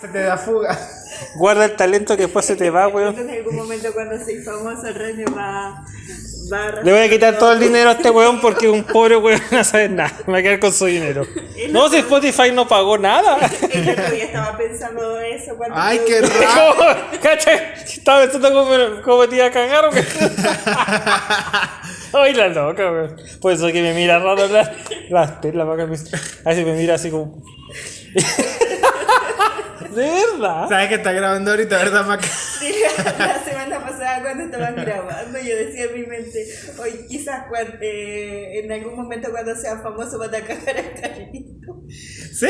Se te da fuga. Guarda el talento que después se te va, weón. Entonces, en algún momento cuando soy famoso, el René va, va a Le voy a quitar todo el dinero a este weón porque un pobre weón no sabe nada. Me va a quedar con su dinero. No, si Spotify no pagó nada. El otro día estaba pensando eso cuando... Ay, tú- qué raro. Estaba pensando cómo, cómo te iba a cagar o qué. Ay, la loca, weón. Por eso que me mira raro la, la, la vaca. me- A veces me mira así como. De verdad. ¿Sabes que está grabando ahorita, verdad, Maca? Sí, la semana pasada cuando estaban grabando, yo decía en mi mente, hoy quizás eh, en algún momento cuando sea famoso van a cagar a Carlito. Sí.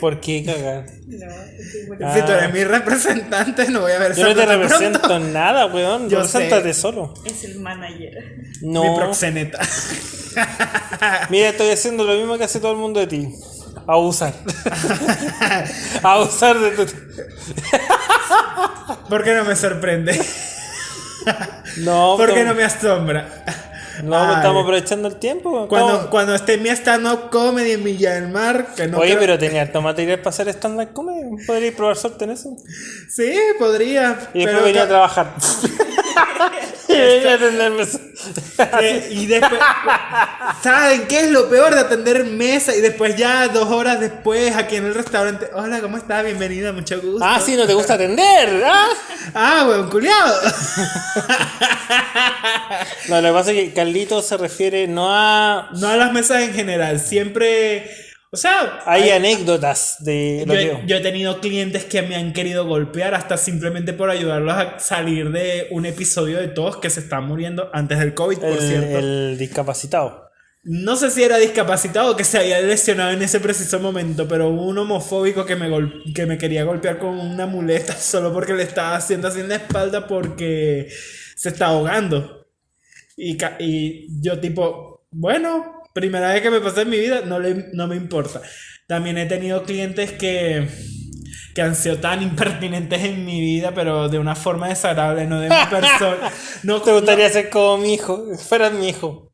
¿Por qué cagar? No, estoy muy- Ah. Si tú eres mi representante, no voy a ver Yo no te pronto. represento en nada, weón. Yo Represéntate sé. solo. Es el manager. Mi No. proxeneta. Mira, estoy haciendo lo mismo que hace todo el mundo de ti. Abusar. Abusar de tu. ¿Por qué no me sorprende? No, ¿Por qué no me asombra? No, Ay. estamos aprovechando el tiempo. Cuando, cuando esté mi stand-up comedy en Villa del Mar, que no Oye, creo- pero tenía harto material para hacer stand-up comedy. Podríais probar suerte en eso. Sí, podría. Y después pero venía a trabajar. y. Eh, y después, ¿saben qué es lo peor de atender mesa? Y después ya dos horas después aquí en el restaurante, hola, ¿cómo estás? Bienvenida, mucho gusto. ah, sí, no te gusta atender. Ah. Ah, weón, culiado. No, lo que pasa es que Carlito se refiere no a. No a las mesas en general, siempre... O sea, Hay anécdotas de yo, lo he- que. yo he tenido clientes que me han querido golpear hasta simplemente por ayudarlos a salir de un episodio de todos que se están muriendo antes del COVID, por el, cierto. el discapacitado. No sé si era discapacitado o que se había lesionado en ese preciso momento, pero hubo un homofóbico que me, que me quería golpear con una muleta solo porque le estaba haciendo así en la espalda porque se está ahogando. Y, y yo tipo, bueno, primera vez que me pasa en mi vida, no, le, no me importa. También he tenido clientes que, que han sido tan impertinentes en mi vida, pero de una forma desagradable, no de mi persona. No, ¿Te gustaría ser como mi hijo? Fueras mi hijo.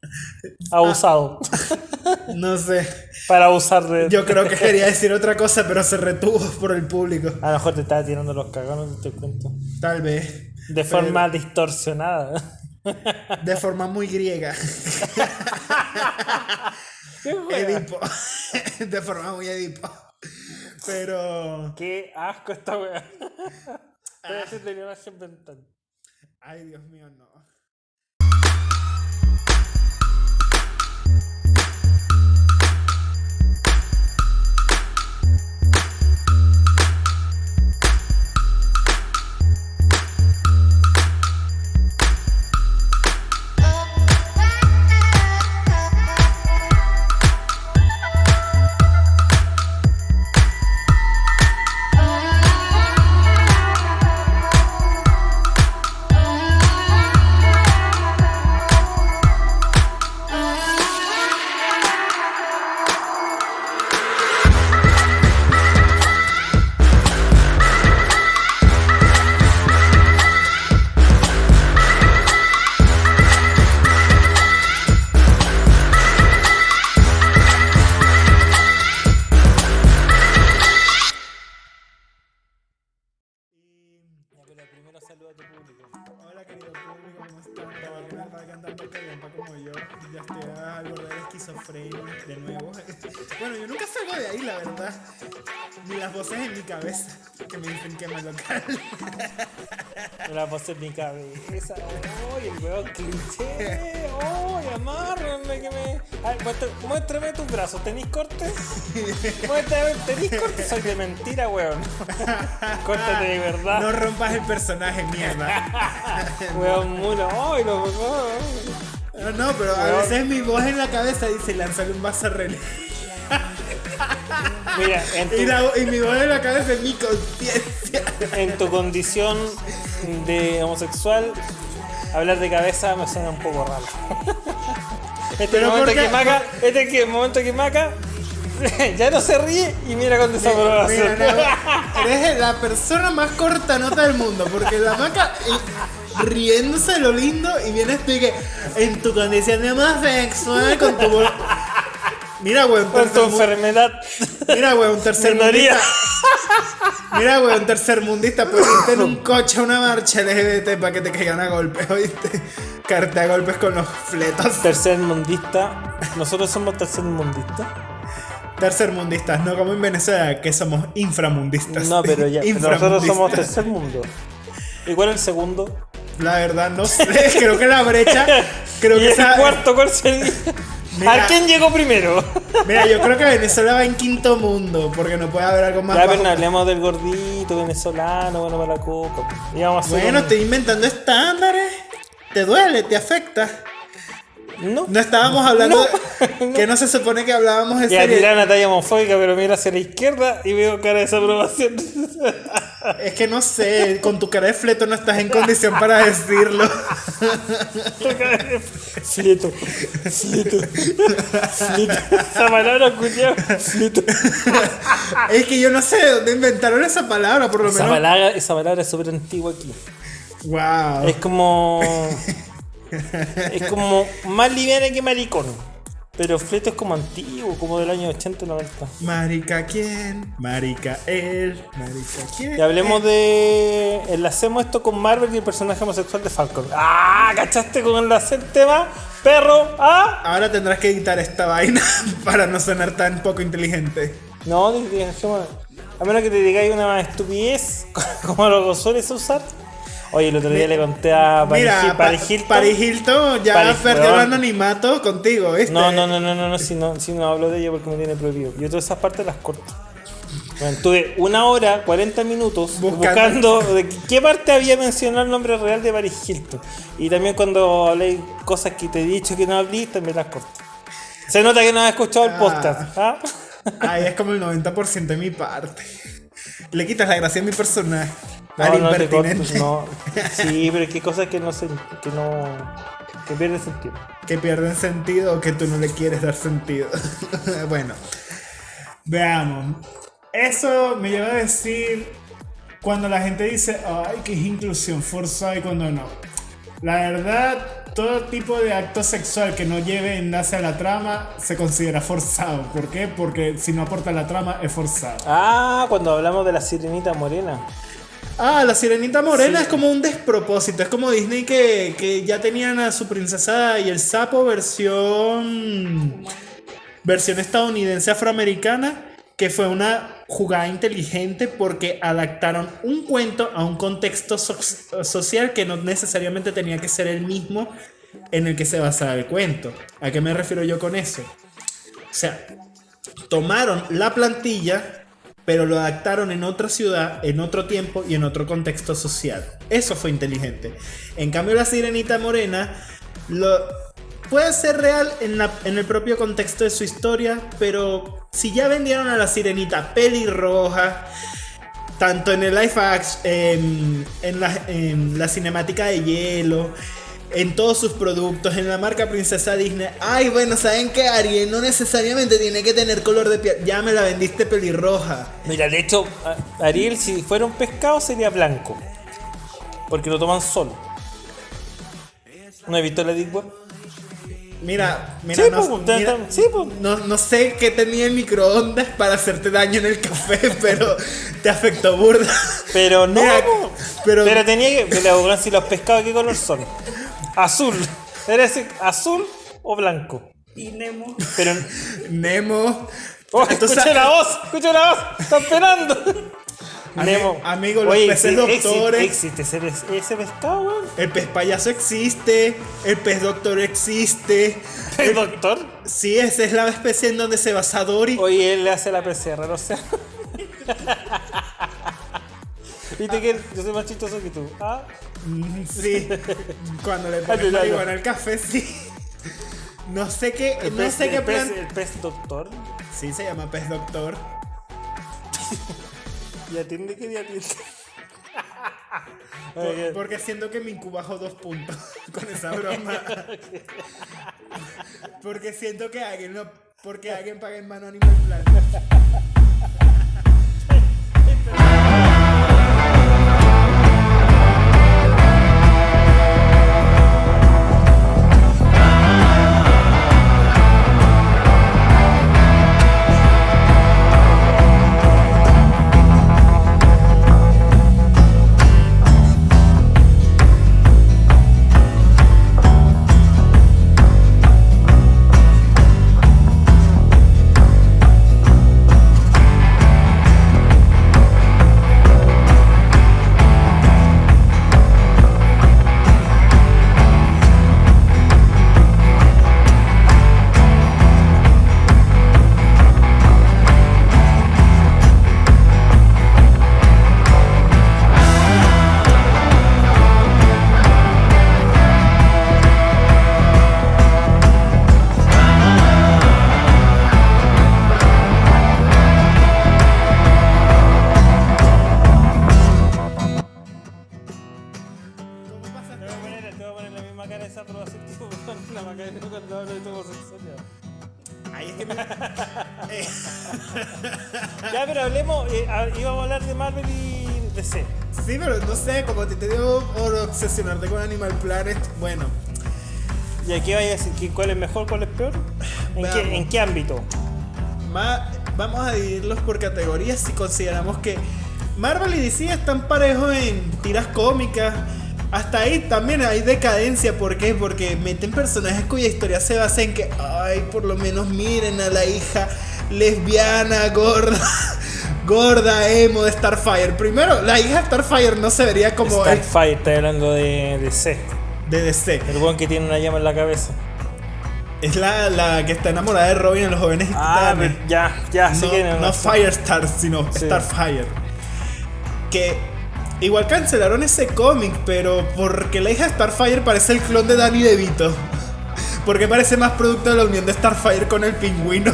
Abusado. no sé. Para abusar de. Yo creo que quería decir otra cosa, pero se retuvo por el público. A lo mejor te estaba tirando los caganos, te cuento. Tal vez. De forma distorsionada. De forma muy griega. Edipo. De forma muy Edipo. Pero. Qué asco esta wea. Voy a hacer de la imagen mental. Ay, Dios mío, no. Ya estoy al borde de esquizofrenia de nuevo. Bueno, yo nunca salgo de ahí, la verdad. Ni las voces en mi cabeza que me dicen que me local. Me la pasé en mi cabeza. ¡Ay, el weón cliché! ¡Ay, amárrenme que me. Ay, muestra- muéstrame tus brazos. ¿Tenís corte? Muéstrame, ¿tenís corte? Soy de mentira, weón. Córtate de verdad. No rompas el personaje, mierda. Weón mulo. ¡Ay, lo weón! No, no, pero a veces mi voz en la cabeza dice lanzarle un vaso a René. Mira, en tu, Y, la- y mi voz en la cabeza es mi conciencia. en tu condición de homosexual, hablar de cabeza me suena un poco raro. Este es el Pero momento ¿por qué? que Maca, este es que momento que Maca ya no se ríe y mira con desaprobación. Mira, no, eres la persona más corta nota del mundo, porque la maca riéndose lo lindo y vienes tú y que en tu condición de homosexual con tu. Mira, güey, un Con tu tercer enfermedad. Mira, güey, un tercer Minoría. mundista. Mira, weón, tercermundista, puedes irte en un coche a una marcha LGBT para que te caigan a golpes, ¿oíste? Caerte a golpes con los fletos. Tercer mundista. Nosotros somos tercer mundista. Tercermundistas, no como en Venezuela, que somos inframundistas. No, pero ya. pero nosotros somos tercer mundo. ¿Y cuál es el segundo? La verdad, no sé. Creo que la brecha. Creo ¿Y que el esa. cuarto cuál sería? Mira. ¿A quién llegó primero? Mira, yo creo que Venezuela va en quinto mundo, porque no puede haber algo más. Ya, pero hablemos del gordito venezolano, bueno para la coca. Bueno, un- estoy inventando estándares. Te duele, te afecta. No. No estábamos hablando. de- Que no se supone que hablábamos de Y a una talla homofóbica, pero mira hacia la izquierda y veo cara de desaprobación. Es que no sé, con tu cara de fleto no estás en condición para decirlo. Fleto, fleto, fleto. Esa palabra, culiao, fleto. Es que yo no sé de dónde inventaron esa palabra, por lo Esa menos. palabra, esa palabra es súper antigua aquí. Wow. Es como. Es como más liviana que maricón. Pero fleto es como antiguo, como del año 80 90. Marica quién, marica él, marica quién. Y hablemos de. Enlacemos esto con Marvel y el personaje homosexual de Falcon. ¡Ah! ¿Cachaste con enlace el tema? ¡Perro! ¡Ah! Ahora tendrás que editar esta vaina para no sonar tan poco inteligente. No, a menos que te digáis una estupidez como lo sueles usar. Oye, el otro día le conté a Paris, Mira, Paris Hilton. Paris Hilton ya Paris, perdió el anonimato contigo, ¿viste? No, no, no, no, no, no, si no, si no hablo de ella porque me tiene prohibido. Yo todas esas partes las corto. Bueno, tuve una hora, 40 minutos Buscando. buscando, de qué parte había mencionado el nombre real de Paris Hilton. Y también cuando hablé cosas que te he dicho que no hablé, también las corto. Se nota que no has escuchado el Ah. podcast. ¿ah? Ay, es como el 90% de mi parte. Le quitas la gracia a mi personaje. No, al no impertinente. no. Sí, pero que cosas que no se, que no, que pierden sentido. Que pierden sentido o que tú no le quieres dar sentido. bueno, veamos. Eso me lleva a decir cuando la gente dice, ay, que es inclusión forzada y cuando no. La verdad, todo tipo de acto sexual que no lleve enlace a la trama se considera forzado. ¿Por qué? Porque si no aporta la trama es forzado. Ah, cuando hablamos de la sirenita morena. Ah, la sirenita morena es como un despropósito. Es como Disney que, que ya tenían a su princesa y el sapo versión. versión estadounidense afroamericana. Que fue una jugada inteligente porque adaptaron un cuento a un contexto so- social que no necesariamente tenía que ser el mismo en el que se basaba el cuento. ¿A qué me refiero yo con eso? O sea, tomaron la plantilla, pero lo adaptaron en otra ciudad, en otro tiempo y en otro contexto social. Eso fue inteligente. En cambio, la sirenita morena lo, puede ser real en, el propio contexto de su historia, pero si ya vendieron a la sirenita pelirroja, tanto en el live action, en la, en la cinemática de hielo, en todos sus productos, en la marca Princesa Disney. Ay, bueno, ¿saben qué? Ariel no necesariamente tiene que tener color de piel. Ya me la vendiste pelirroja. Mira, de hecho, Ariel, si fuera un pescado, sería blanco. Porque lo toman solo. ¿No he visto la Web? Mira, mira, Sí, no, pues, mira, sí, pues. no, no sé qué tenía en microondas para hacerte daño en el café, pero te afectó burda. Pero no, Mira, po. pero- pero, tenía que. Pero si los pescados, ¿qué color son? Azul. ¿Eres azul o blanco? Y Nemo. Pero. Nemo. ¡Oh, Entonces- escuché la voz! ¡Escuché la voz! ¡Está esperando! Ami- amigo, los peces sí, doctores. Existe, existe ese, ese pescado, weón. El pez payaso existe, el pez doctor existe. ¿El doctor? Sí, esa es la especie en donde se basa Dory. Oye, él le hace la PCR, o sea. Viste que yo soy más chistoso que tú. ¿Ah? Mm, Sí, cuando le pones marihuana al café, sí. No sé qué, El no pez- sé qué el pez- plan. El pez doctor. Sí, se llama pez doctor. Y atiende que ya atiende. Por- porque siento que me incubajo dos puntos con esa broma. porque siento que alguien no. Porque alguien paga en mano Animal Planet. Cuál es mejor, cuál es peor? ¿En qué, Veamos. ¿En qué ámbito? va- vamos a dividirlos por categorías si consideramos que Marvel y DC están parejos en tiras cómicas. Hasta ahí también hay decadencia, ¿por qué? Porque meten personajes cuya historia se basa en que, ay, por lo menos miren a la hija lesbiana, gorda, gorda, emo de Starfire. Primero, la hija de Starfire no se vería como Starfire, está hablando de DC. de DC. El weón que tiene una llama en la cabeza. Es la, la que está enamorada de Robin en los jóvenes Ah, titanes. ya, ya, sí no, que no Firestar, sino Sí. Starfire. Que igual cancelaron ese cómic, pero porque la hija de Starfire parece el clon de Danny DeVito. Porque parece más producto de la unión de Starfire con el pingüino.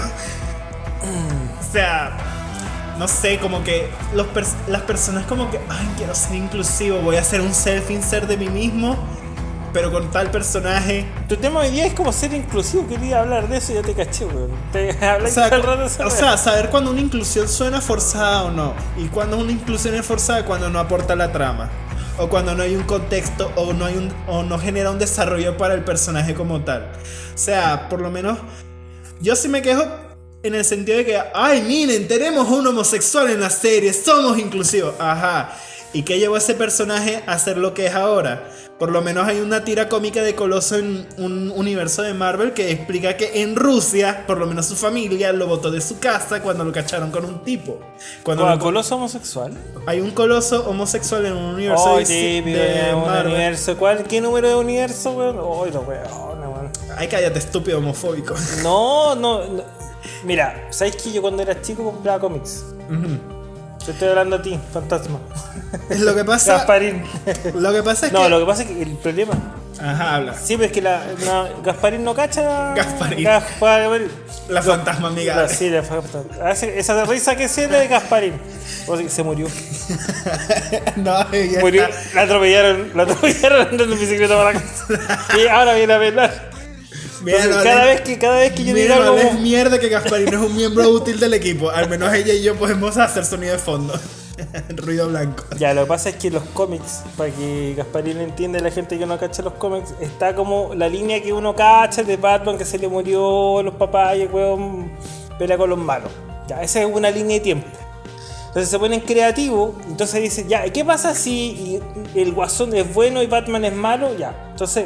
o sea, no sé, como que los pers- las personas como que, ay, quiero ser inclusivo, voy a hacer un self-insert de mí mismo, pero con tal personaje. Tu tema hoy día es como ser inclusivo. Quería hablar de eso y ya te caché, weón. Te O sea, todo el rato o sea, saber cuando una inclusión suena forzada o no. Y cuando una inclusión es forzada cuando no aporta la trama. O cuando no hay un contexto o no, hay un, o no genera un desarrollo para el personaje como tal. O sea, por lo menos yo sí me quejo en el sentido de que, ay, miren, tenemos un homosexual en la serie, somos inclusivos. Ajá. ¿Y qué llevó a ese personaje a ser lo que es ahora? Por lo menos hay una tira cómica de Coloso en un universo de Marvel que explica que en Rusia, por lo menos su familia, lo botó de su casa cuando lo cacharon con un tipo. Cuando ¿Con lo- coloso homosexual? hay un coloso homosexual en un universo Oh, de, típico, de de un Marvel. universo. ¿Cuál, ¿Qué número de universo, weón? Weón, no, weón. Ay, cállate, estúpido homofóbico. No, no, no. Mira, ¿sabes que yo cuando era chico compraba cómics? Yo estoy hablando a ti, fantasma. lo que pasa. Gasparín. Lo que pasa es No, que. lo que pasa es que el problema. Ajá, habla. Sí, pero es que la, no, Gasparín no cacha. Gasparín. Gasparín. La fantasma amiga. La- sí, la fantasma. Esa risa que siente de Gasparín. O sea, se murió. no, ella Murió. está- La atropellaron. La atropellaron andando en bicicleta para la casa. Y ahora viene a velar. Entonces, cada, vez que, cada vez que yo diga algo. hables mierda que Gasparino es un miembro útil del equipo. Al menos ella y yo podemos hacer sonido de fondo. Ruido blanco. Ya, lo que pasa es que los cómics, para que Gasparín entienda la gente que no cacha los cómics, está como la línea que uno cacha de Batman que se le murió los papás y el weón pelea con los malos. Ya, esa es una línea de tiempo. Entonces se ponen creativos, entonces dicen, ya, ¿qué pasa si el guasón es bueno y Batman es malo? Ya, entonces,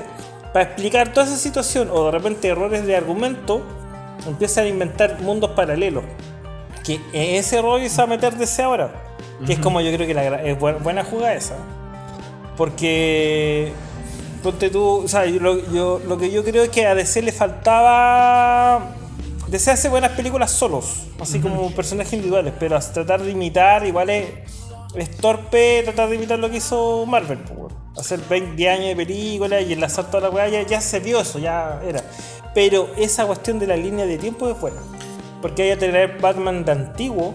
para explicar toda esa situación o de repente errores de argumento, empiezan a inventar mundos paralelos. Que en ese rollo se va a meter DC ahora. Que es como yo creo que la, es buena, buena jugada esa. Porque. Ponte tú. O sea, yo, lo, yo- lo que yo creo es que a DC le faltaba. DC hace buenas películas solos, así como personajes individuales, pero a tratar de imitar, igual es, es torpe tratar de imitar lo que hizo Marvel. Hacer 20 años de películas y enlazar toda la weá, ya, ya se vio eso, ya era. Pero esa cuestión de la línea de tiempo es buena. Porque hay que tener Batman de antiguo,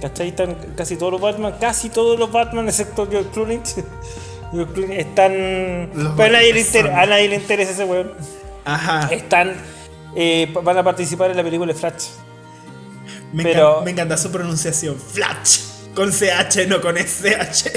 ¿cachai? Están casi todos los Batman, casi todos los Batman, excepto George Clooney. George Clooney están. Los pero a nadie, le a nadie interesa ese weón. Ajá. Están. eh, van a participar en la película de Flash. Me, pero- encanta, me encanta su pronunciación. Flash. Con CH, no con SH.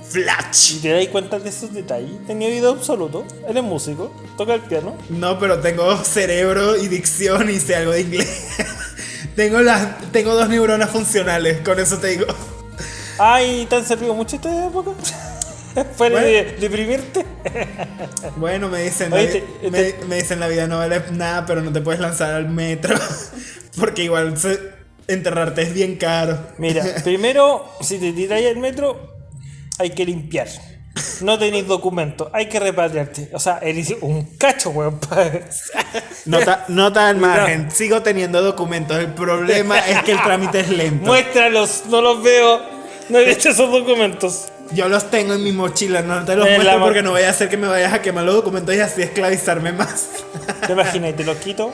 ¿Y Flash. te das cuenta de esos detalles? Tenía oído absoluto. Él es músico, toca el piano. No, pero tengo cerebro y dicción y sé algo de inglés. tengo, las, tengo dos neuronas funcionales, con eso te digo. Ay, ¿te han servido mucho esta época? Fuera Bueno. de deprimirte. Bueno, me dicen, Oye, te- me dicen la vida no vale nada, pero no te puedes lanzar al metro. Porque igual se- enterrarte es bien caro. Mira, primero, si te tiráis al metro, hay que limpiar. No tenéis documento, hay que repatriarte. O sea, eres un cacho, weón. pa- Nota, nota al margen, sigo teniendo documentos. El problema es que el trámite es lento. Muéstralos, no los veo. No he hecho esos documentos. Yo los tengo en mi mochila, no te los En muestro porque no vaya a hacer que me vayas a quemar los documentos y así esclavizarme más. ¿Te imaginas? Te los quito.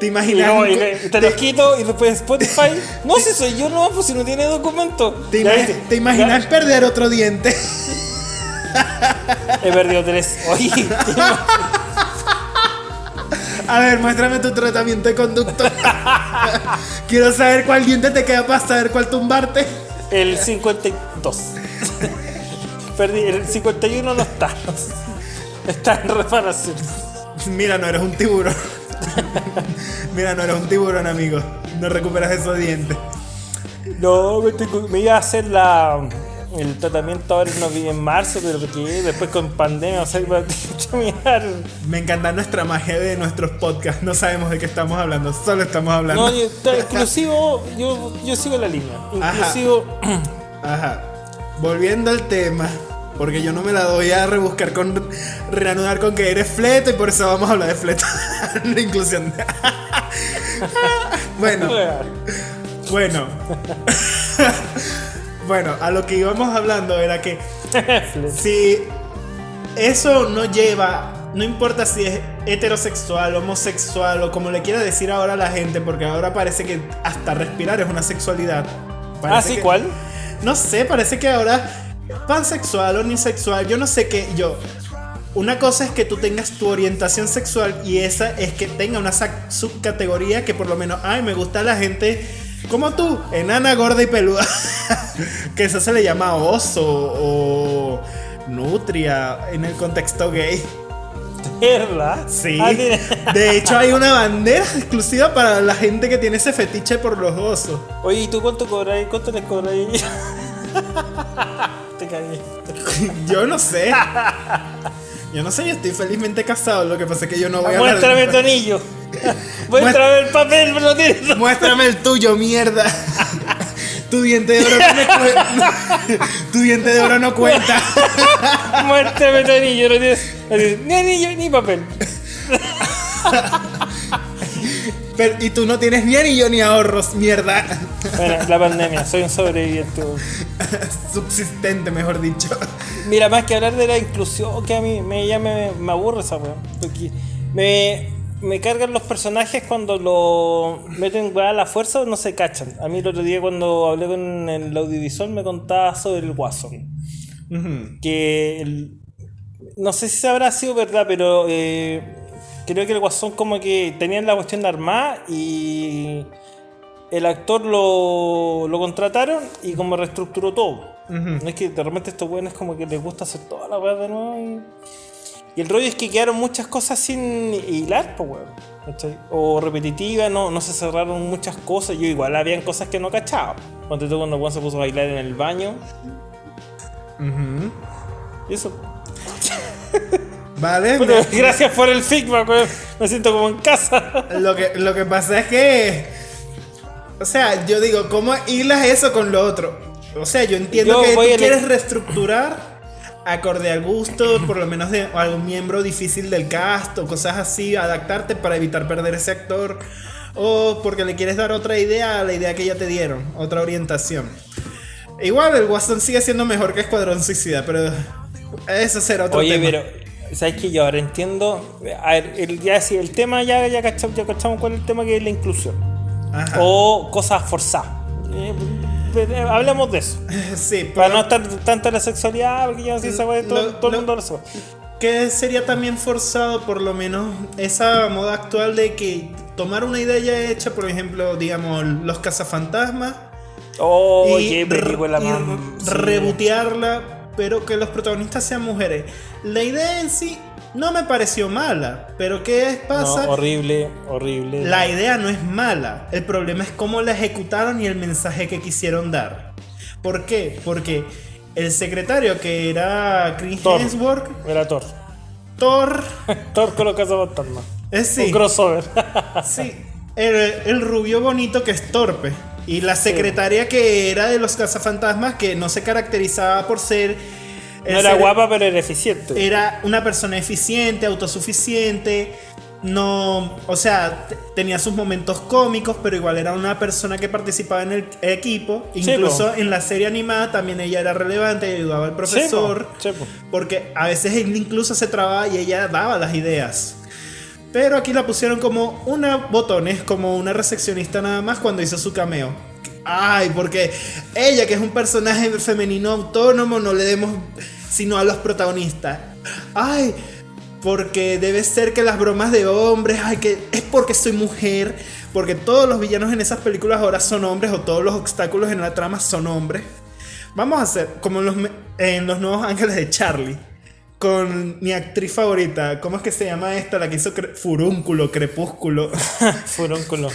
¿Te imaginas? y le- te los quito y después Spotify. No, si soy yo, no, pues si no tiene documento. ¿Te, ima- imaginas perder otro diente? He perdido tres. Oye, A ver, muéstrame tu tratamiento de conducto. Quiero saber cuál diente te queda para saber cuál tumbarte. El 52. Perdí, el 51 no está. Está en reparación. Mira, no eres un tiburón. Mira, no eres un tiburón, amigo. No recuperas esos dientes. No, me, iba a hacer la, el tratamiento ahora novi- en marzo, pero que después con pandemia, o sea, iba a. Me encanta nuestra magia de nuestros podcasts. No sabemos de qué estamos hablando, solo estamos hablando. No, yo, está inclusivo, yo, yo sigo la línea. Ajá. Inclusivo, Ajá. Volviendo al tema, porque yo no me la doy a rebuscar con reanudar con que eres fleto y por eso vamos a hablar de fleto. La inclusión. bueno, bueno. bueno, a lo que íbamos hablando era que si eso no lleva, no importa si es heterosexual, homosexual o como le quiera decir ahora a la gente, porque ahora parece que hasta respirar es una sexualidad. ah, Parece sí, que- ¿cuál? no sé, parece que ahora pansexual unisexual, yo no sé qué, yo. Una cosa es que tú tengas tu orientación sexual y esa es que tenga una subcategoría que por lo menos, ay, me gusta la gente como tú, enana, gorda y peluda. que eso se le llama oso o nutria en el contexto gay. ¿Verdad? Sí. Ah, De hecho, hay una bandera exclusiva para la gente que tiene ese fetiche por los osos. Oye, ¿y tú cuánto cobráis? ¿Cuánto les cobráis? Te cagué. Yo no sé. Yo no sé, yo estoy felizmente casado. Lo que pasa es que yo no voy a hablar Muéstrame tu anillo. Muéstrame el papel, pero tienes. Muéstrame el tuyo, mierda. Tu diente de oro no cuenta. Tu diente de oro no cuenta. Muéstrame tu anillo, no tienes Ni anillo ni papel. Pero- y tú no tienes ni anillo ni ahorros, mierda. Bueno, la pandemia, soy un sobreviviente. Subsistente, mejor dicho. Mira, más que hablar de la inclusión, que a mí me, ya me, me aburre esa weá. Porque me, me cargan los personajes cuando lo meten a la fuerza o no se cachan. A mí el otro día cuando hablé con el audiovisual me contaba sobre el. Ujú. Que el- no sé si se habrá sido verdad, pero eh, creo que el Guasón como que tenían la cuestión de armada y el actor lo, lo contrataron y como reestructuró todo. No es que de repente estos weones como que les gusta hacer toda la weá de nuevo y, y el rollo es que quedaron muchas cosas sin hilar, pues weón. ¿cachai? O repetitivas, no, no se cerraron muchas cosas. Yo igual habían cosas que no cachaba. Cuando tú cuando weón se puso a bailar en el baño. Ujú. Y eso. Vale. Me- gracias por el feedback, weón. Me siento como en casa. Lo que, lo que pasa es que. O sea, yo digo, ¿cómo hilas eso con lo otro? O sea, yo entiendo Yo que tú le- quieres reestructurar acorde al gusto, por lo menos de algún miembro difícil del cast o cosas así, adaptarte para evitar perder ese actor. O porque le quieres dar otra idea a la idea que ya te dieron, otra orientación. Igual el Guasón sigue siendo mejor que Escuadrón Suicida, pero eso será otro Oye, tema. pero. ¿Sabes que Yo ahora entiendo. A ver, el, ya sí, el tema ya, ya, cachamos, ya cachamos cuál es el tema que es la inclusión. Ajá. O cosas forzadas. Eh, eh, hablemos de eso. sí, Para no estar tanto en la sexualidad, porque ya sí, esa weá, todo, Lo- todo el mundo lo sabe. que sería también forzado por lo menos esa moda actual de que tomar una idea ya hecha, por ejemplo, digamos, los cazafantasmas Oh, y, qué película y sí. rebotearla, pero que los protagonistas sean mujeres. La idea en sí no me pareció mala, pero ¿qué No, pasa? horrible, horrible. La idea no es mala, el problema es cómo la ejecutaron y el mensaje que quisieron dar. ¿Por qué? Porque el secretario que era Chris Thor. Hemsworth, Era Thor. Thor, Thor con los cazafantasmas. es sí, Un crossover. sí, el, el rubio bonito que es torpe. Y la secretaria que era de los cazafantasmas que no se caracterizaba por ser... no era ser- guapa, pero era eficiente. Era una persona eficiente, autosuficiente. No, o sea, tenía sus momentos cómicos, pero igual era una persona que participaba en el equipo. Sí, Incluso en la serie animada también ella era relevante y ayudaba al profesor. Sí, po, sí, po. Porque a veces él incluso se trababa y ella daba las ideas. Pero aquí la pusieron como una botones, como una recepcionista nada más cuando hizo su cameo. Ay, porque ella, que es un personaje femenino autónomo, no le demos sino a los protagonistas. Ay, Porque debe ser que las bromas de hombres, ay, que es porque soy mujer. Porque todos los villanos en esas películas ahora son hombres o todos los obstáculos en la trama son hombres. Vamos a hacer como en los, en los nuevos ángeles de Charlie. Con mi actriz favorita. ¿Cómo es que se llama esta? La que hizo Cre- Furúnculo, Crepúsculo. Furúnculo. no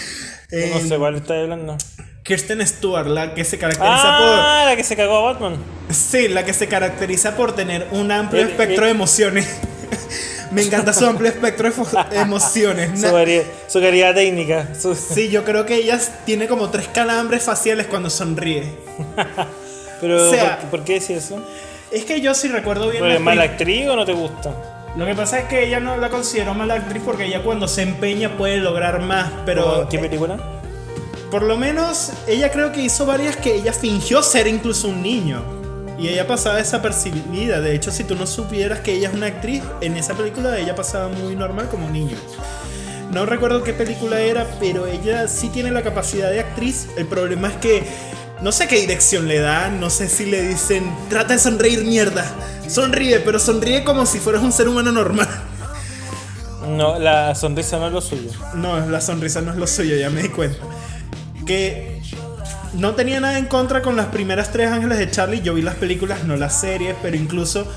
Eh, sé cuál está hablando. Kirsten Stewart, la que se caracteriza Ah, la que se cagó a Batman. por. Sí, la que se caracteriza por tener un amplio Eh, espectro eh. de emociones. Me encanta su amplio espectro de emociones. Su, su calidad técnica. su- Sí, yo creo que ella tiene como tres calambres faciales cuando sonríe. Pero, o sea- ¿por, por qué decís eso? Es que yo sí recuerdo bien. ¿Porque las es mala actriz o no te gusta? Lo que pasa es que ella no la considero mala actriz porque ella cuando se empeña puede lograr más, pero ¿En ¿Qué película? por lo menos ella creo que hizo varias que ella fingió ser incluso un niño. Y ella pasaba desapercibida. De hecho, si tú no supieras que ella es una actriz, en esa película ella pasaba muy normal como niño. No recuerdo qué película era, pero ella sí tiene la capacidad de actriz. El problema es que no sé qué dirección le dan, no sé si le dicen, trata de sonreír mierda. Sonríe, pero sonríe como si fueras un ser humano normal. No, la sonrisa no es lo suyo. No, la sonrisa no es lo suyo, ya me di cuenta. Que no tenía nada en contra con las primeras tres ángeles de Charlie. Yo vi las películas, no las series, pero incluso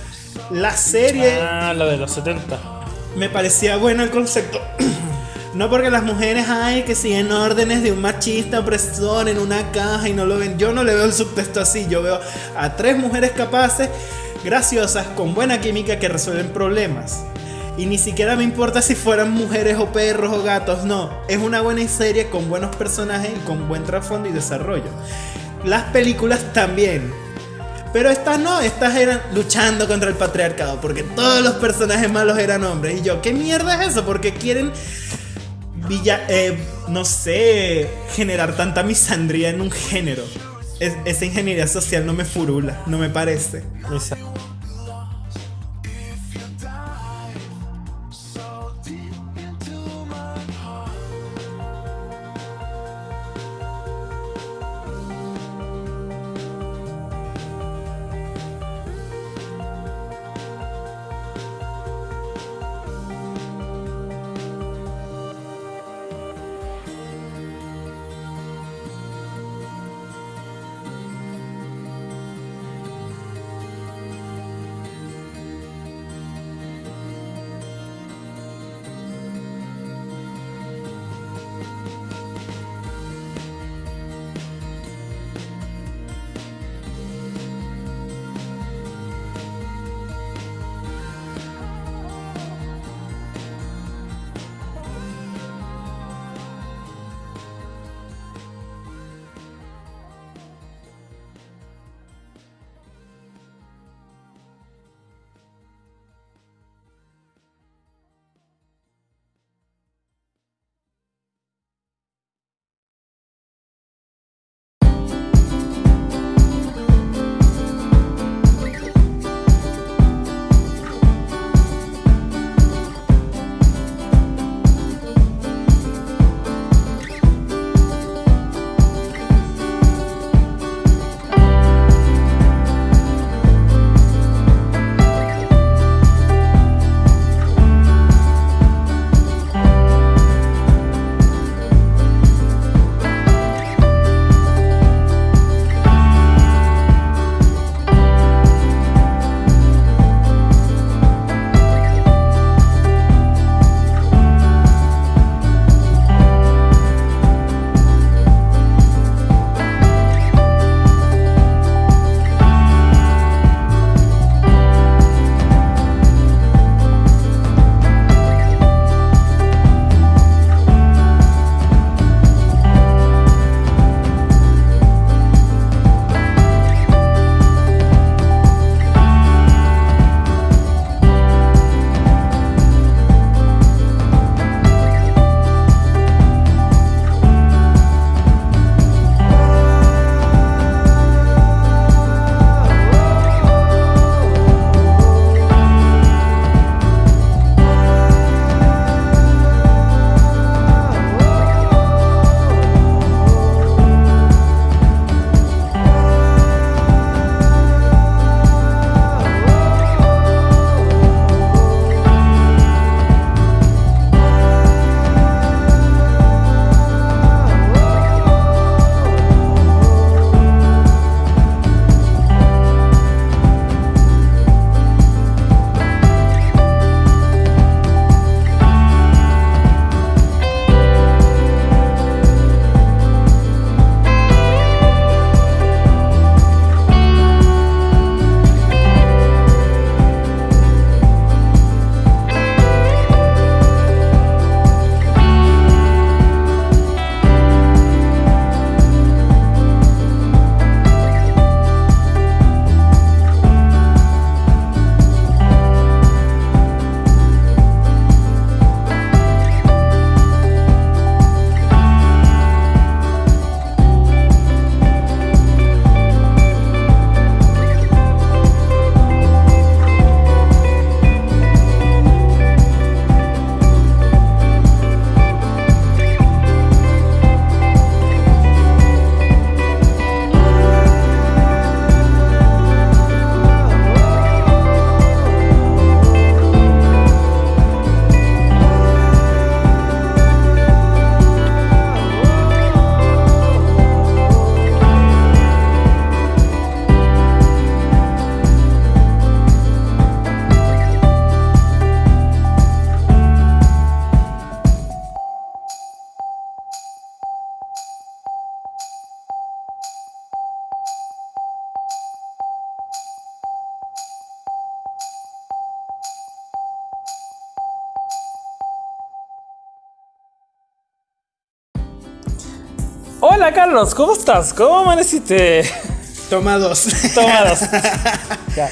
la serie Ah, la de los 70. me parecía bueno el concepto. No porque las mujeres, ay, que siguen órdenes de un machista opresor en una caja y no lo ven. Yo no le veo el subtexto así. Yo veo a tres mujeres capaces, graciosas, con buena química que resuelven problemas. Y ni siquiera me importa si fueran mujeres o perros o gatos, no. Es una buena serie con buenos personajes y con buen trasfondo y desarrollo. Las películas también. Pero estas no, estas eran luchando contra el patriarcado, porque todos los personajes malos eran hombres. Y yo, ¿qué mierda es eso? Porque quieren, villa, eh, no sé, generar tanta misandría en un género. Es- esa ingeniería social no me furula, no me parece. Hola Carlos, ¿cómo estás? ¿Cómo amaneciste? Toma dos. Toma dos. ya.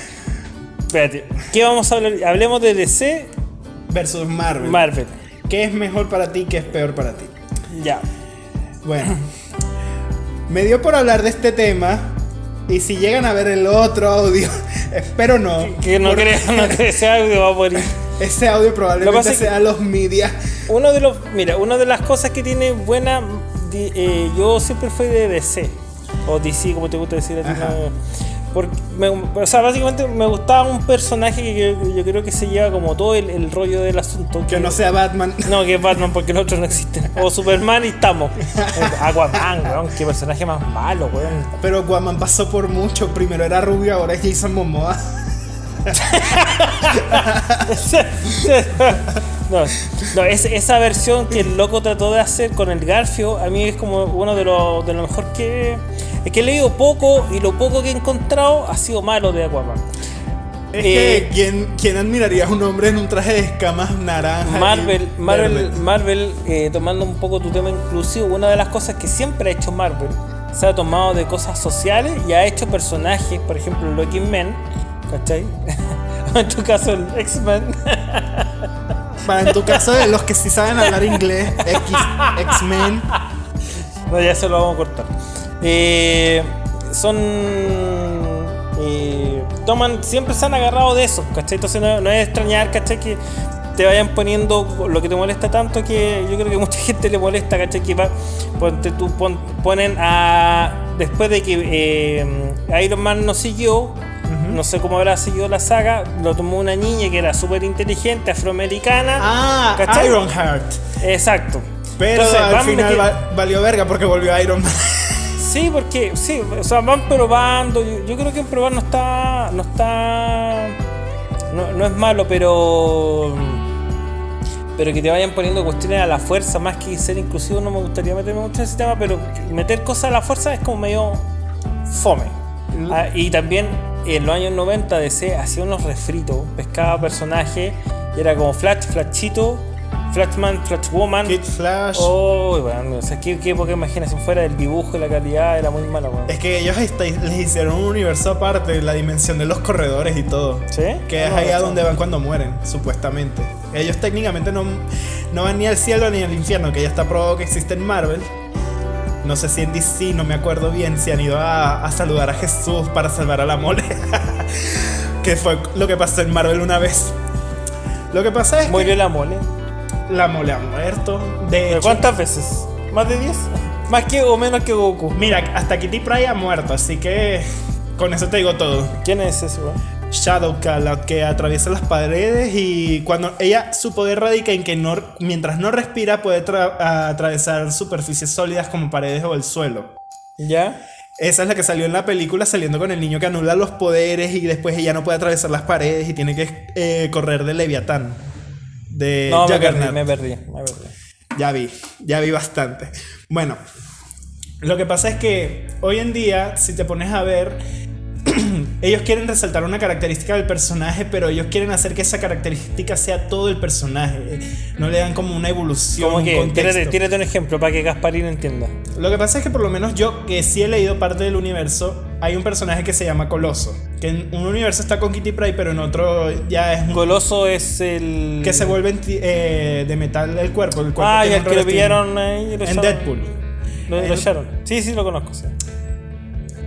Espérate, ¿qué vamos a hablar? Hablemos de DC, Versus Marvel. Marvel. ¿Qué es mejor para ti? ¿Qué es peor para ti? Ya. Bueno. Me dio por hablar de este tema. Y si llegan a ver el otro audio, espero no. Que no creo no que ese audio va a morir. Ese audio probablemente sea los media. Uno de los, mira, una de las cosas que tiene buena, di- eh, yo siempre fui de DC o DC, como te gusta decir a ti. Porque me- o sea, básicamente me gustaba un personaje que yo, yo creo que se lleva como todo el, el rollo del asunto. Que no sea Batman. No, que es Batman, porque los otros no existen. O Superman y estamos. Aquaman, weón, qué personaje más malo, weón. Pero Guaman pasó por mucho. Primero era Rubio, ahora es Jason Momoa. No, no es, esa versión que el loco trató de hacer con el Garfio, a mí es como uno de lo, de lo mejor que. Es que he leído poco y lo poco que he encontrado ha sido malo de Aquaman. Es Eh, que ¿quién, quién admiraría a un hombre en un traje de escamas naranja? Marvel, Marvel, verde? Marvel eh, tomando un poco tu tema inclusivo, una de las cosas que siempre ha hecho Marvel, se ha tomado de cosas sociales y ha hecho personajes, por ejemplo, los X-Men, ¿cachai? en tu caso, el X-Men. En tu caso, de los que sí saben hablar inglés, X-Men. No, ya se lo vamos a cortar. Eh, son. eh, toman, siempre se han agarrado de eso, ¿cachai? Entonces no, no es extrañar, ¿cachai? Que te vayan poniendo lo que te molesta tanto que yo creo que mucha gente le molesta, ¿cachai? Que va, ponte tú, pon- ponen a. Después de que eh, Iron Man no siguió, no sé cómo habrá seguido la saga, lo tomó una niña que era súper inteligente, afroamericana. Ah, ¿cachai? Ironheart. Exacto. Pero Entonces, al final va- valió verga porque volvió Iron Man. Sí, porque sí, o sea, van probando. Yo, yo creo que en probar no está. No está. No, no es malo, pero. Pero que te vayan poniendo cuestiones a la fuerza, más que ser inclusivo, no me gustaría meterme mucho en ese tema, pero meter cosas a la fuerza es como medio fome. Ah, y también en los años 90 DC hacía unos refritos, pescaba personajes, y era como Flash, Flashito, Flashman, Flashwoman. Kid Flash. Oh, bueno, o sea, qué, qué poca imaginación fuera del dibujo y la calidad era muy mala, weón. Es que ellos les hicieron un universo aparte, la dimensión de los corredores y todo. ¿Sí? Que es No, ahí a no, donde van cuando mueren, supuestamente. Ellos técnicamente no, no van ni al cielo ni al infierno, que ya está probado que existe en Marvel. No sé si en DC, no me acuerdo bien, si han ido a, a saludar a Jesús para salvar a la mole. que fue lo que pasó en Marvel una vez. Lo que pasa es Murió la mole. la mole ha muerto. De ¿Pero hecho, ¿Cuántas veces? ¿Más de 10? ¿Más que o menos que Goku? mira, hasta Kitty Pryde ha muerto, así que con eso te digo todo. ¿Quién es ese, weón? Shadowcat, la que atraviesa las paredes y cuando ella su poder radica en que no, mientras no respira puede tra- atravesar superficies sólidas como paredes o el suelo. ¿Ya? Esa es la que salió en la película saliendo con el niño que anula los poderes y después ella no puede atravesar las paredes y tiene que eh, correr de Leviatán. De No, me perdí, me perdí, me perdí. Ya vi, ya vi bastante. Bueno, lo que pasa es que hoy en día, si te pones a ver, ellos quieren resaltar una característica del personaje, pero ellos quieren hacer que esa característica sea todo el personaje. No le dan como una evolución, Como un que, contexto. tírate, tírate un ejemplo para que Gasparín entienda. Lo que pasa es que por lo menos yo, que sí he leído parte del universo, hay un personaje que se llama Coloso. Que en un universo está con Kitty Pryde, pero en otro ya es un... Coloso es el. que se vuelve eh, de metal el cuerpo. El cuerpo Ah, y el un que lo ahí. lo En. Deadpool. Lo, lo. Sí, sí, lo conozco, sí.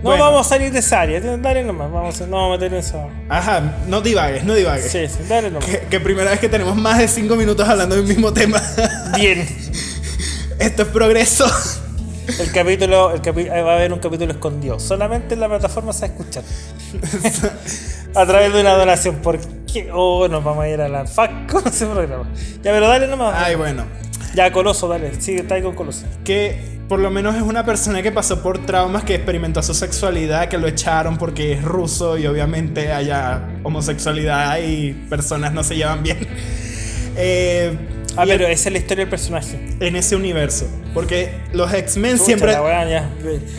No Bueno. vamos a salir de esa área, dale nomás, vamos a, no vamos a meter eso. Ajá, no divagues, no divagues. Sí, sí, dale nomás. Que, que primera vez que tenemos más de 5 minutos hablando del mismo tema. Bien. Esto es progreso. El capítulo, el capi- va a haber un capítulo escondido. Solamente en la plataforma se va a escuchar. a través de una donación. Porque, oh, nos vamos a ir a la FAC con ese programa. Ya, pero dale nomás. Ay, bueno. Ya, Coloso, dale. Sigue, está ahí con Coloso. Que por lo menos es una persona que pasó por traumas, que experimentó su sexualidad, que lo echaron porque es ruso y obviamente haya homosexualidad y personas no se llevan bien. Eh, Ah, pero esa es la historia del personaje. en ese universo. Porque los X-Men siempre. la.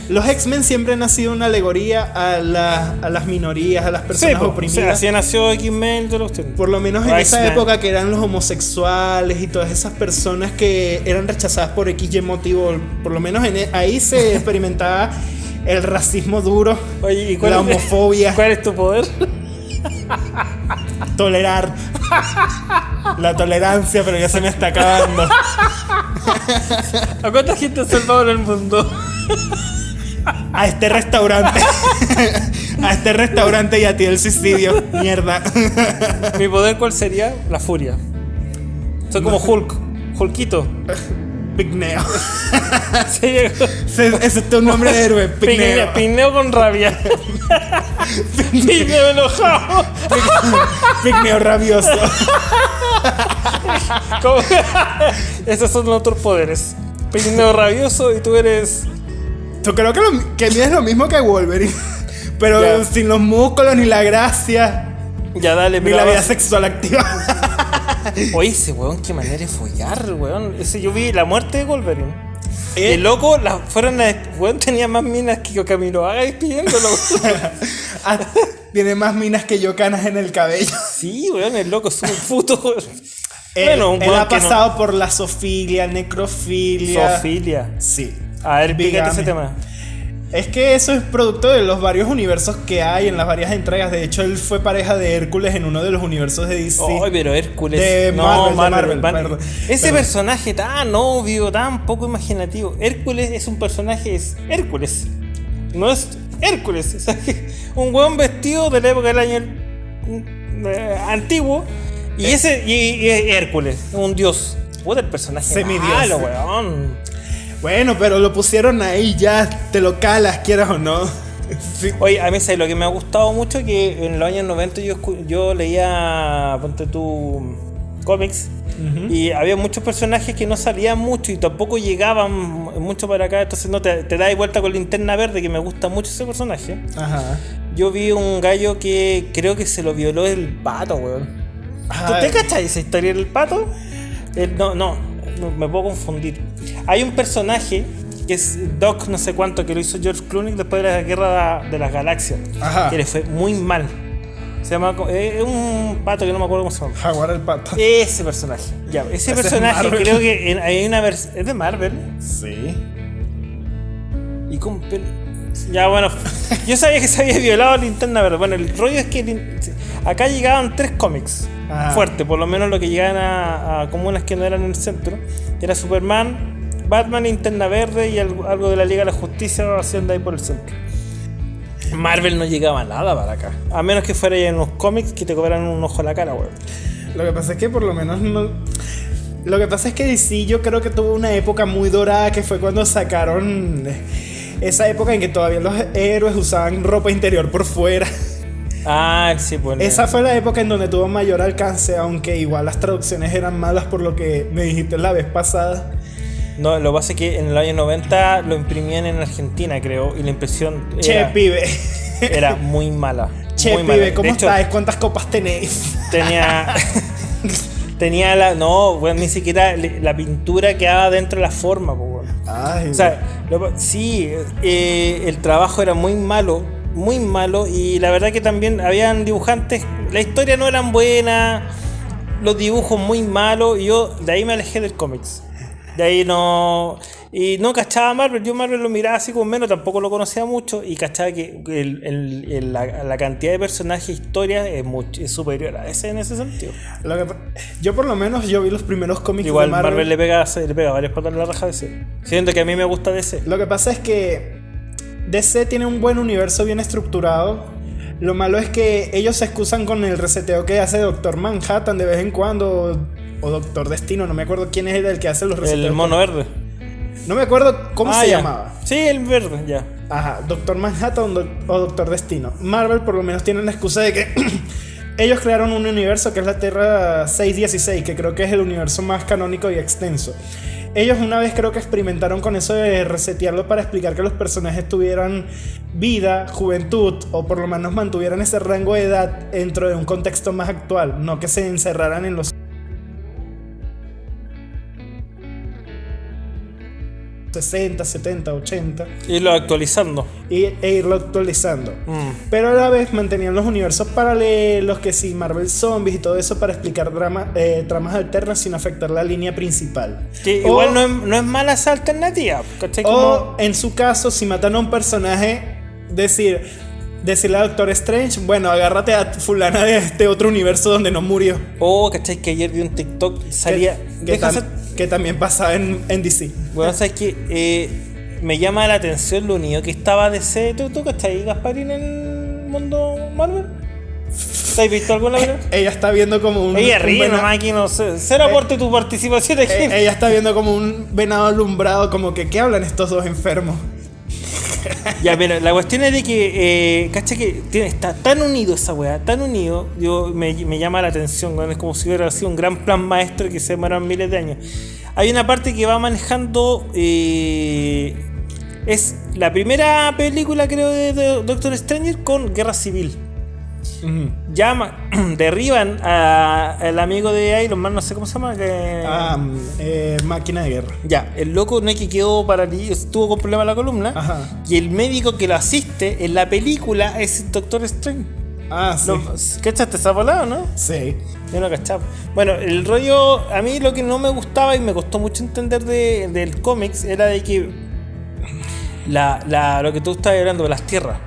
Los X-Men siempre han sido una alegoría a, la- a las minorías, a las Sí, personas po, o oprimidas. sea, así nació X-Men Por lo menos en O esa época que eran los homosexuales y todas esas personas que eran rechazadas por X y motivo, por lo menos en e- ahí se experimentaba el racismo duro, Oye, ¿y cuál la es- homofobia, ¿Cuál es tu poder? tolerar. La tolerancia, pero ya se me está acabando. ¿A cuánta gente salvado en el mundo? A este restaurante. A este restaurante y a ti el suicidio. Mierda. ¿Mi poder cuál sería? La furia. Soy como Hulk. Hulkito. Pigneo. Sería Ese, ese es tu nombre de héroe. Pigneo, Pigneo. con rabia. Pigneo enojado. Pigneo rabioso. Esos son los otros poderes. Pigneo rabioso y tú eres. Yo creo que, lo, que es lo mismo que Wolverine. Pero Ya. sin los músculos, ni la gracia, Ya dale, ni la vida sexual activa. Oye, ese weón, qué manera de follar, weón. Ese, yo vi la muerte de Wolverine. Eh. El loco, la, fueron a, weón, tenía más minas que Camilo Haga despidiéndolo. Ah, Tiene más minas que yo canas en el cabello. sí, weón, el loco es un puto. weón. Él, Bueno, un él ha no- pasado por la sofilia, necrofilia. Sofilia. Sí. A ver, pícate ese tema. Es que eso es producto de los varios universos que hay en las varias entregas. De hecho, él fue pareja de Hércules en uno de los universos de DC. Ay, pero Hércules. De no, Marvel, de Marvel, Marvel, perdón. Ese Perdón. personaje tan obvio, tan poco imaginativo. Hércules es un personaje, es Hércules. No es Hércules. Es un weón vestido de la época del año eh, antiguo. Y Eh. ese, y, y Hércules, un dios. Puta el personaje Semidios. malo, weón. Bueno, pero lo pusieron ahí ya, te lo calas, quieras o no. Sí. Oye, a mí ¿sabes lo que me ha gustado mucho que en los años 90 yo, yo leía, ponte tú, cómics y había muchos personajes que no salían mucho y tampoco llegaban mucho para acá, entonces no te, te das vuelta con linterna verde que me gusta mucho ese personaje. Ajá. Yo vi un gallo que creo que se lo violó el pato, weón. ¿Tú Ay. te cachas esa historia del pato? El- no, no, no, me puedo confundir. Hay un personaje que es Doc no sé cuánto que lo hizo George Clooney después de la guerra de las galaxias. Ajá. Que le fue muy mal. Se llama eh, es un pato que no me acuerdo cómo se llama. Jaguar el pato. Ese personaje. Ya, ese Ese es personaje creo que en- hay una versión es de Marvel Sí. y con pelo. Ya bueno, yo sabía que se había violado linterna verde. Bueno, el rollo es que acá llegaban tres cómics Ajá. fuertes, por lo menos lo que llegaban a, a comunas que no eran en el centro. Era Superman, Batman, linterna verde y algo, algo de la Liga de la Justicia haciendo ahí por el centro. Marvel no llegaba a nada para acá. A menos que fuera en unos cómics que te cobraran un ojo a la cara, weón. Lo que pasa es que por lo menos no. Lo que pasa es que DC yo creo que tuvo una época muy dorada que fue cuando sacaron esa época en que todavía los héroes usaban ropa interior por fuera. Ah, sí, pues. Esa fue la época en donde tuvo mayor alcance, aunque igual las traducciones eran malas por lo que me dijiste la vez pasada. No, lo que pasa es que en el año 90 lo imprimían en Argentina, creo, y la impresión Che, era, pibe. era muy mala. Che, muy mala. pibe, ¿cómo De hecho, estáis? ¿Cuántas copas tenéis? Tenía. tenía la. No, weón, ni siquiera la pintura quedaba dentro de la forma, weón. Ay, O sea, sí, eh, el trabajo era muy malo, muy malo, y la verdad que también habían dibujantes, la historia no eran buena, los dibujos muy malos, y yo de ahí me alejé del cómics. De ahí no. Y no cachaba Marvel, yo Marvel lo miraba así como menos, tampoco lo conocía mucho, y cachaba que el- el- el- la, la cantidad de personajes e historias es, es superior a ese en ese sentido. que yo por lo menos yo vi los primeros cómics Igual de Marvel, Marvel. le pega le pega varias patas en la raja de ese. Siento que a mí me gusta DC. Lo que pasa es que DC tiene un buen universo bien estructurado. Lo malo es que ellos se excusan con el reseteo que hace Doctor Manhattan de vez en cuando. O Doctor Destino, no me acuerdo quién es el que hace los reseteos. El mono verde. No me acuerdo cómo Ah, se ya. llamaba. Sí, el verde, ya. Ajá, Doctor Manhattan o Doctor Destino. Marvel por lo menos tiene la excusa de que ellos crearon un universo que es la Tierra 616, que creo que es el universo más canónico y extenso. Ellos una vez creo que experimentaron con eso de resetearlo para explicar que los personajes tuvieran vida, juventud, o por lo menos mantuvieran ese rango de edad dentro de un contexto más actual, no que se encerraran en los 60, 70, 80 Irlo actualizando. y, e irlo actualizando. Mm. Pero a la vez mantenían los universos paralelos, que sí, Marvel Zombies y todo eso para explicar drama, eh, tramas alternas sin afectar la línea principal. Que O- igual no es, no es mala esa alternativa. ¿cachai? Como- O en su caso, si matan a un personaje, decir, decirle al Doctor Strange, bueno, agárrate a fulana de este otro universo donde no murió. Oh, ¿cachai? Que ayer vi un TikTok, salía. deja tam- hacer- que también pasaba en, en DC. Bueno, sabes que eh, me llama la atención lo único que estaba DC. ¿Tú, tú cachai, Gasparín, en el mundo Marvel? ¿Te has visto alguna vez? Ella está viendo como un. Ella un ríe vena- nomás aquí, no sé. Cero aporte tu participación aquí. eh, ella está viendo como un venado alumbrado, como que, ¿qué hablan estos dos enfermos? Ya, pero la cuestión es de que, eh, cacha que tiene, está tan unido esa weá, tan unido, yo, me, me llama la atención, es como si hubiera sido un gran plan maestro que se demoraron miles de años. Hay una parte que va manejando, eh, es la primera película creo de, Doctor Stranger con Guerra Civil. Llama, derriban al amigo de Iron Man, no sé cómo se llama, que... Ah, mm, eh, máquina de guerra. Ya, el loco no es que quedó paralizado, estuvo con problema en la columna. Ajá. Y el médico que lo asiste en la película es el Doctor Strange. Ah, sí. No, ¿Cachaste esa volada, no? Sí. Yo no cachaba. Bueno, el rollo, a mí lo que no me gustaba y me costó mucho entender de- del cómics era de que la, la- lo que tú estabas hablando de las tierras.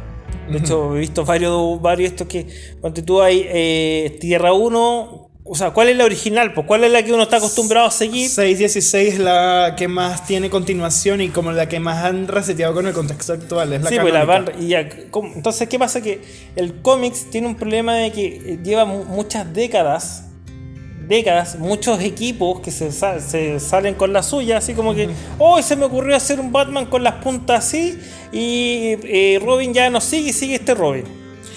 De hecho, he visto varios, varios estos que, cuando tú hay eh, Tierra 1, o sea, ¿cuál es la original? Pues, ¿Cuál es la que uno está acostumbrado a seguir? 616 es la que más tiene continuación y como la que más han reseteado con el contexto actual. Es la sí, pues la van- y ya, entonces, ¿qué pasa? Que el cómics tiene un problema de que eh, lleva mu- muchas décadas, décadas, muchos equipos que se, sa- se salen con la suya, así como que, hoy se me ocurrió hacer un Batman con las puntas así, y eh, Robin ya no sigue, sigue este Robin.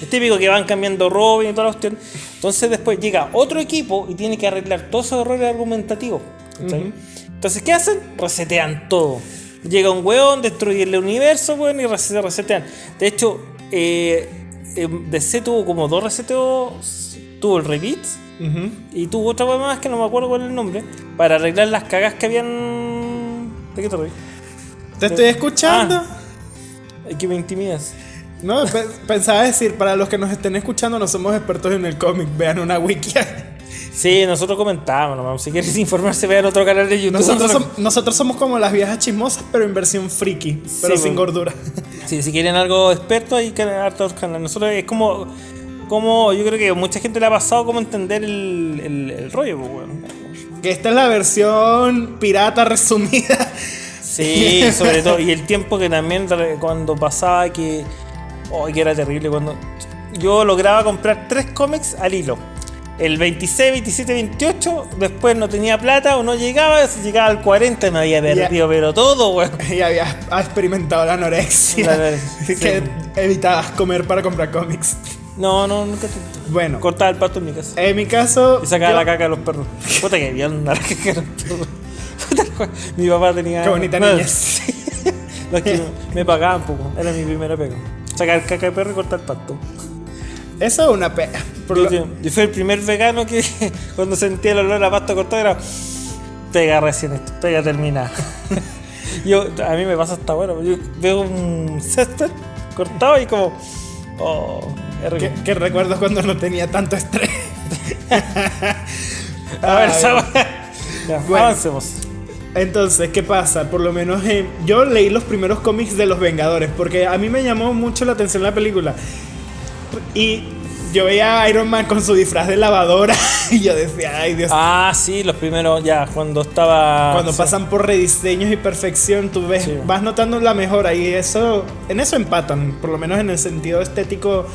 Es típico que van cambiando Robin y toda la cuestión. Entonces después llega otro equipo y tiene que arreglar todos esos errores argumentativos. ¿cachai? Entonces, ¿qué hacen? Resetean todo. Llega un weón, destruye el universo, weón, y rese- se resetean. De hecho, eh, eh, DC tuvo como dos reseteos. Tuvo el Repeat Ujú. y tuvo otra weón más que no me acuerdo cuál es el nombre. Para arreglar las cagas que habían. ¿De qué te reís? Te estoy escuchando. Ah. Que me intimidas. No, pe- pensaba decir, para los que nos estén escuchando, no somos expertos en el cómic, vean una wiki. Sí, nosotros comentábamos, nomás. Si quieres informarse, vean otro canal de YouTube. Nosotros, som- nosotros somos como las viejas chismosas, pero en versión friki, pero Sí, sin bueno. gordura. Sí, si quieren algo experto, hay que hartos canales. Nosotros es como, como. Yo creo que mucha gente le ha pasado como entender el, el, el rollo, pues. Que esta es la versión pirata resumida. Sí, sobre todo. Y el tiempo que también cuando pasaba que. Oh, que era terrible. Cuando yo lograba comprar tres cómics al hilo. El 26, 27, 28, después no tenía plata o no llegaba, si llegaba al 40 me había perdido, pero todo, weón. y habías experimentado la anorexia. La anorexia, que sí. evitabas comer para comprar cómics. No, no, nunca. te- Bueno, Cortaba el pato en mi casa. en mi caso. Y sacaba yo- la caca de los perros. Puta que bien la caca de los perros. Mi papá tenía. Qué bonita no, sí. No, es que me pagaban poco. Era mi primera pega. Sacar caca de perro y cortar pasto. Eso es una pena. Yo, lo- yo- yo fui el primer vegano que cuando sentía el olor a pasto cortado era. Pega recién esto, pega terminada. yo, a mí me pasa hasta bueno. Yo veo un césped cortado y como. Oh, que, que recuerdo cuando no tenía tanto estrés. A ver. Ya, Bueno. avancemos. Entonces, ¿qué pasa? Por lo menos eh, yo leí los primeros cómics de los Vengadores, porque a mí me llamó mucho la atención la película. Y yo veía a Iron Man con su disfraz de lavadora y yo decía, ay Dios. Ah, sí, los primeros, ya, cuando estaba. Cuando sí. pasan por rediseños y perfección, tú ves, Sí. vas notando la mejora y eso, en eso empatan, por lo menos en el sentido estético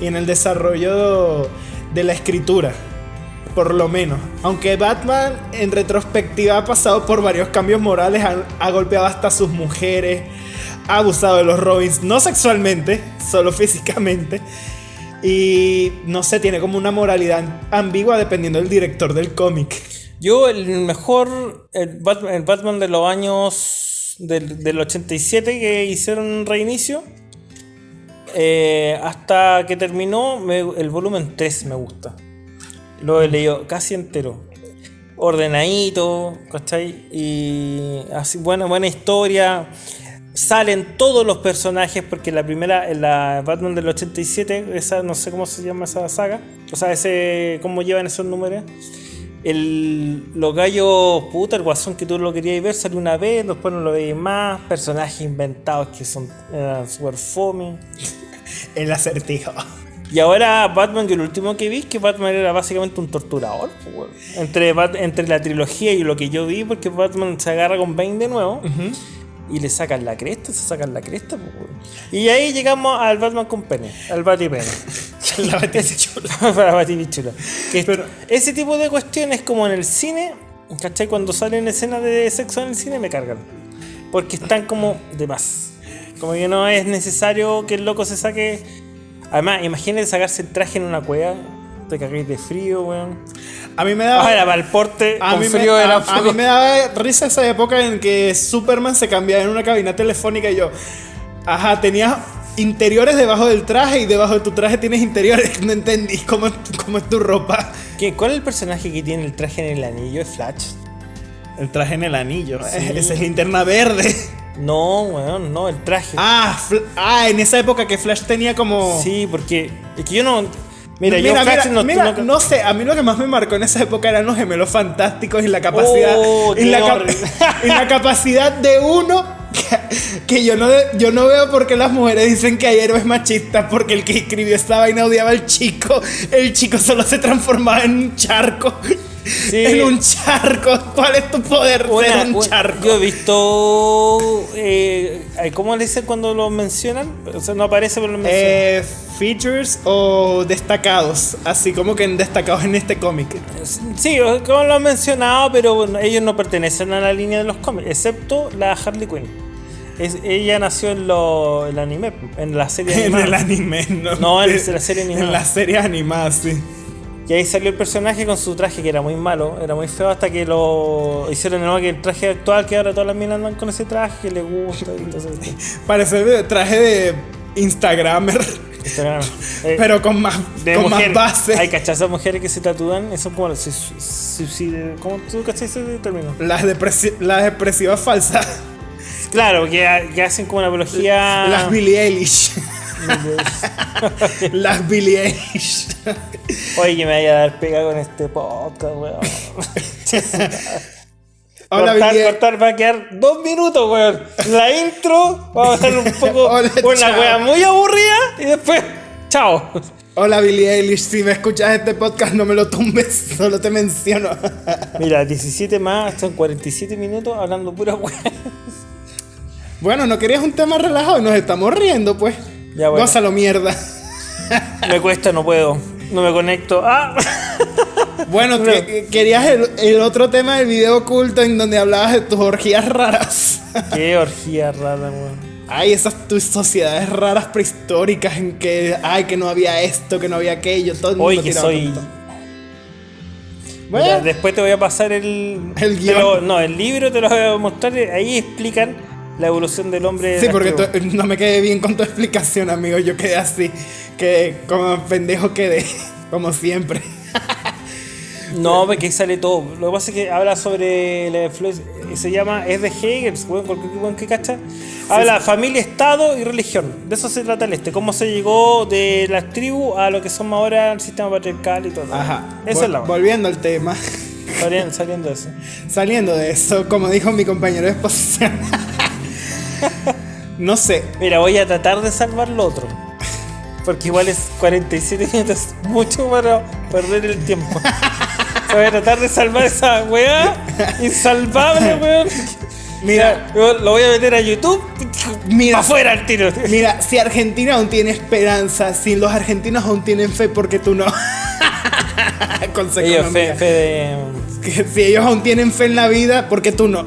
y en el desarrollo de la escritura, por lo menos. Aunque Batman en retrospectiva ha pasado por varios cambios morales, ha, golpeado hasta a sus mujeres, ha abusado de los Robins, no sexualmente, solo físicamente. Y no sé, tiene como una moralidad ambigua dependiendo del director del cómic. Yo, el mejor. El Batman, de los años. Del, del 87 que hicieron reinicio. eh, hasta que terminó, el volumen 3 me gusta. Lo he leído casi entero. ordenadito, ¿cachai? Y así, buena, buena historia. Salen todos los personajes, porque la primera, en la Batman del 87, esa no sé cómo se llama esa saga, o sea, ese cómo llevan esos números. El, los gallos, puta, el guasón que tú lo querías ver salió una vez, después no lo veis más. Personajes inventados que son eran super fome. El acertijo. Y ahora Batman, que lo último que vi que Batman era básicamente un torturador. Entre, Bat- entre la trilogía y lo que yo vi, porque Batman se agarra con Bane de nuevo y le sacan la cresta, se sacan la cresta. Y ahí llegamos al Batman con pene, al Batipene. La batichula. Para Batibichula. Es- ese tipo de cuestiones, como en el cine, ¿cachai? Cuando salen escenas de sexo en el cine, me cargan. Porque están como de más. Como que no es necesario que el loco se saque. Además, imagínate sacarse el traje en una cueva. Te cagáis de frío, weón. A mí me daba. Ah, era para el porte, A mí, me, frío a- era a poco. mí me daba risa esa época en que Superman se cambiaba en una cabina telefónica y yo, ajá, tenías interiores debajo del traje y debajo de tu traje tienes interiores. No entendí cómo, cómo es tu ropa. ¿Qué- ¿Cuál es el personaje que tiene el traje en el anillo? ¿Es Flash? El traje en el anillo. Sí. Esa es linterna verde. No, weón, no, el traje. Ah, ah, en esa época que Flash tenía como. Sí, porque es que yo no. Mira, Mira, yo mira, no, mira, no- no sé, a mí lo que más me marcó en esa época eran los gemelos fantásticos y la capacidad Oh, y, la cap- y la capacidad de uno que, que yo no yo no veo por qué las mujeres dicen que hay héroes machistas porque el que escribió esta vaina odiaba al chico, el chico solo se transformaba en un charco. Sí. En un charco. ¿Cuál es tu poder Una- ser un una- charco? Yo he visto. Eh, ¿Cómo le dicen cuando lo mencionan? O sea, no aparece, pero lo mencionan. Eh, features o destacados, así como que en destacados en este cómic. Sí, como lo han mencionado, pero bueno, ellos no pertenecen a la línea de los cómics, excepto la Harley Quinn. Es- ella nació en lo, el anime, en la serie En animada. el anime, no. No, en la serie animada. En la serie animada, sí. Y ahí salió el personaje con su traje que era muy malo, era muy feo hasta que lo hicieron de nuevo que el traje actual que ahora todas las minas andan con ese traje que les gusta y entonces Parece el traje de Instagramer, Instagram. Eh, pero con más, de con mujer, más base. Hay cachazas mujeres que se tatúan, eso como su- suicidio- ¿Cómo tú cachas ese término? Las, depresi- las depresivas falsas. Claro, que, que hacen como una apología. Las Billie Eilish. Las Billie Eilish. Oye, que me vaya a dar pega con este podcast, weón. Hola, cortar, Billie cortar, va a quedar dos minutos, weón. La intro, vamos a hacer un poco Hola, una wea muy aburrida y después, chao. Hola Billie Eilish, si me escuchas este podcast no me lo tumbes, solo te menciono. Mira, 17 más, son 47 minutos hablando pura wea. bueno, no querías un tema relajado y nos estamos riendo, pues. Ya, bueno. Gózalo, mierda. Me cuesta, no puedo. No me conecto. Ah. Bueno, No. que- que- querías el, el otro tema del video oculto en donde hablabas de tus orgías raras. Qué orgía rara, weón. Ay, esas tus sociedades raras prehistóricas en que, ay, que no había esto, que no había aquello, todo el mundo Hoy que soy. tonto. Mira, Bueno, después te voy a pasar el. El te lo- guion. no, el libro te lo voy a mostrar. Ahí explican la evolución del hombre. sí, porque tú- no me quedé bien con tu explicación, amigo. Yo quedé así, que como pendejo quedé, como siempre. No, porque sale todo. Lo que pasa es que habla sobre la influencia. Se llama. Es de Hegel, cualquier que cacha. Habla familia, estado y religión. De eso se trata el este. Cómo se llegó de las tribus a lo que somos ahora el sistema patriarcal y todo. Ajá. Esa Vol- es la Volviendo al tema, Saliendo, saliendo de eso. saliendo de eso, como dijo mi compañero de exposición. no sé, Mira, voy a tratar de salvar lo otro. Porque igual es 47 minutos, mucho para perder el tiempo. O sea, voy a tratar de salvar esa weá insalvable, weón. Mira. Yo lo voy a meter a YouTube. Mira. Afuera el tiro. Mira, si Argentina aún tiene esperanza, si los argentinos aún tienen fe, porque tú no? Ellos, economía. fe, fe de. Que si ellos aún tienen fe en la vida, porque tú no?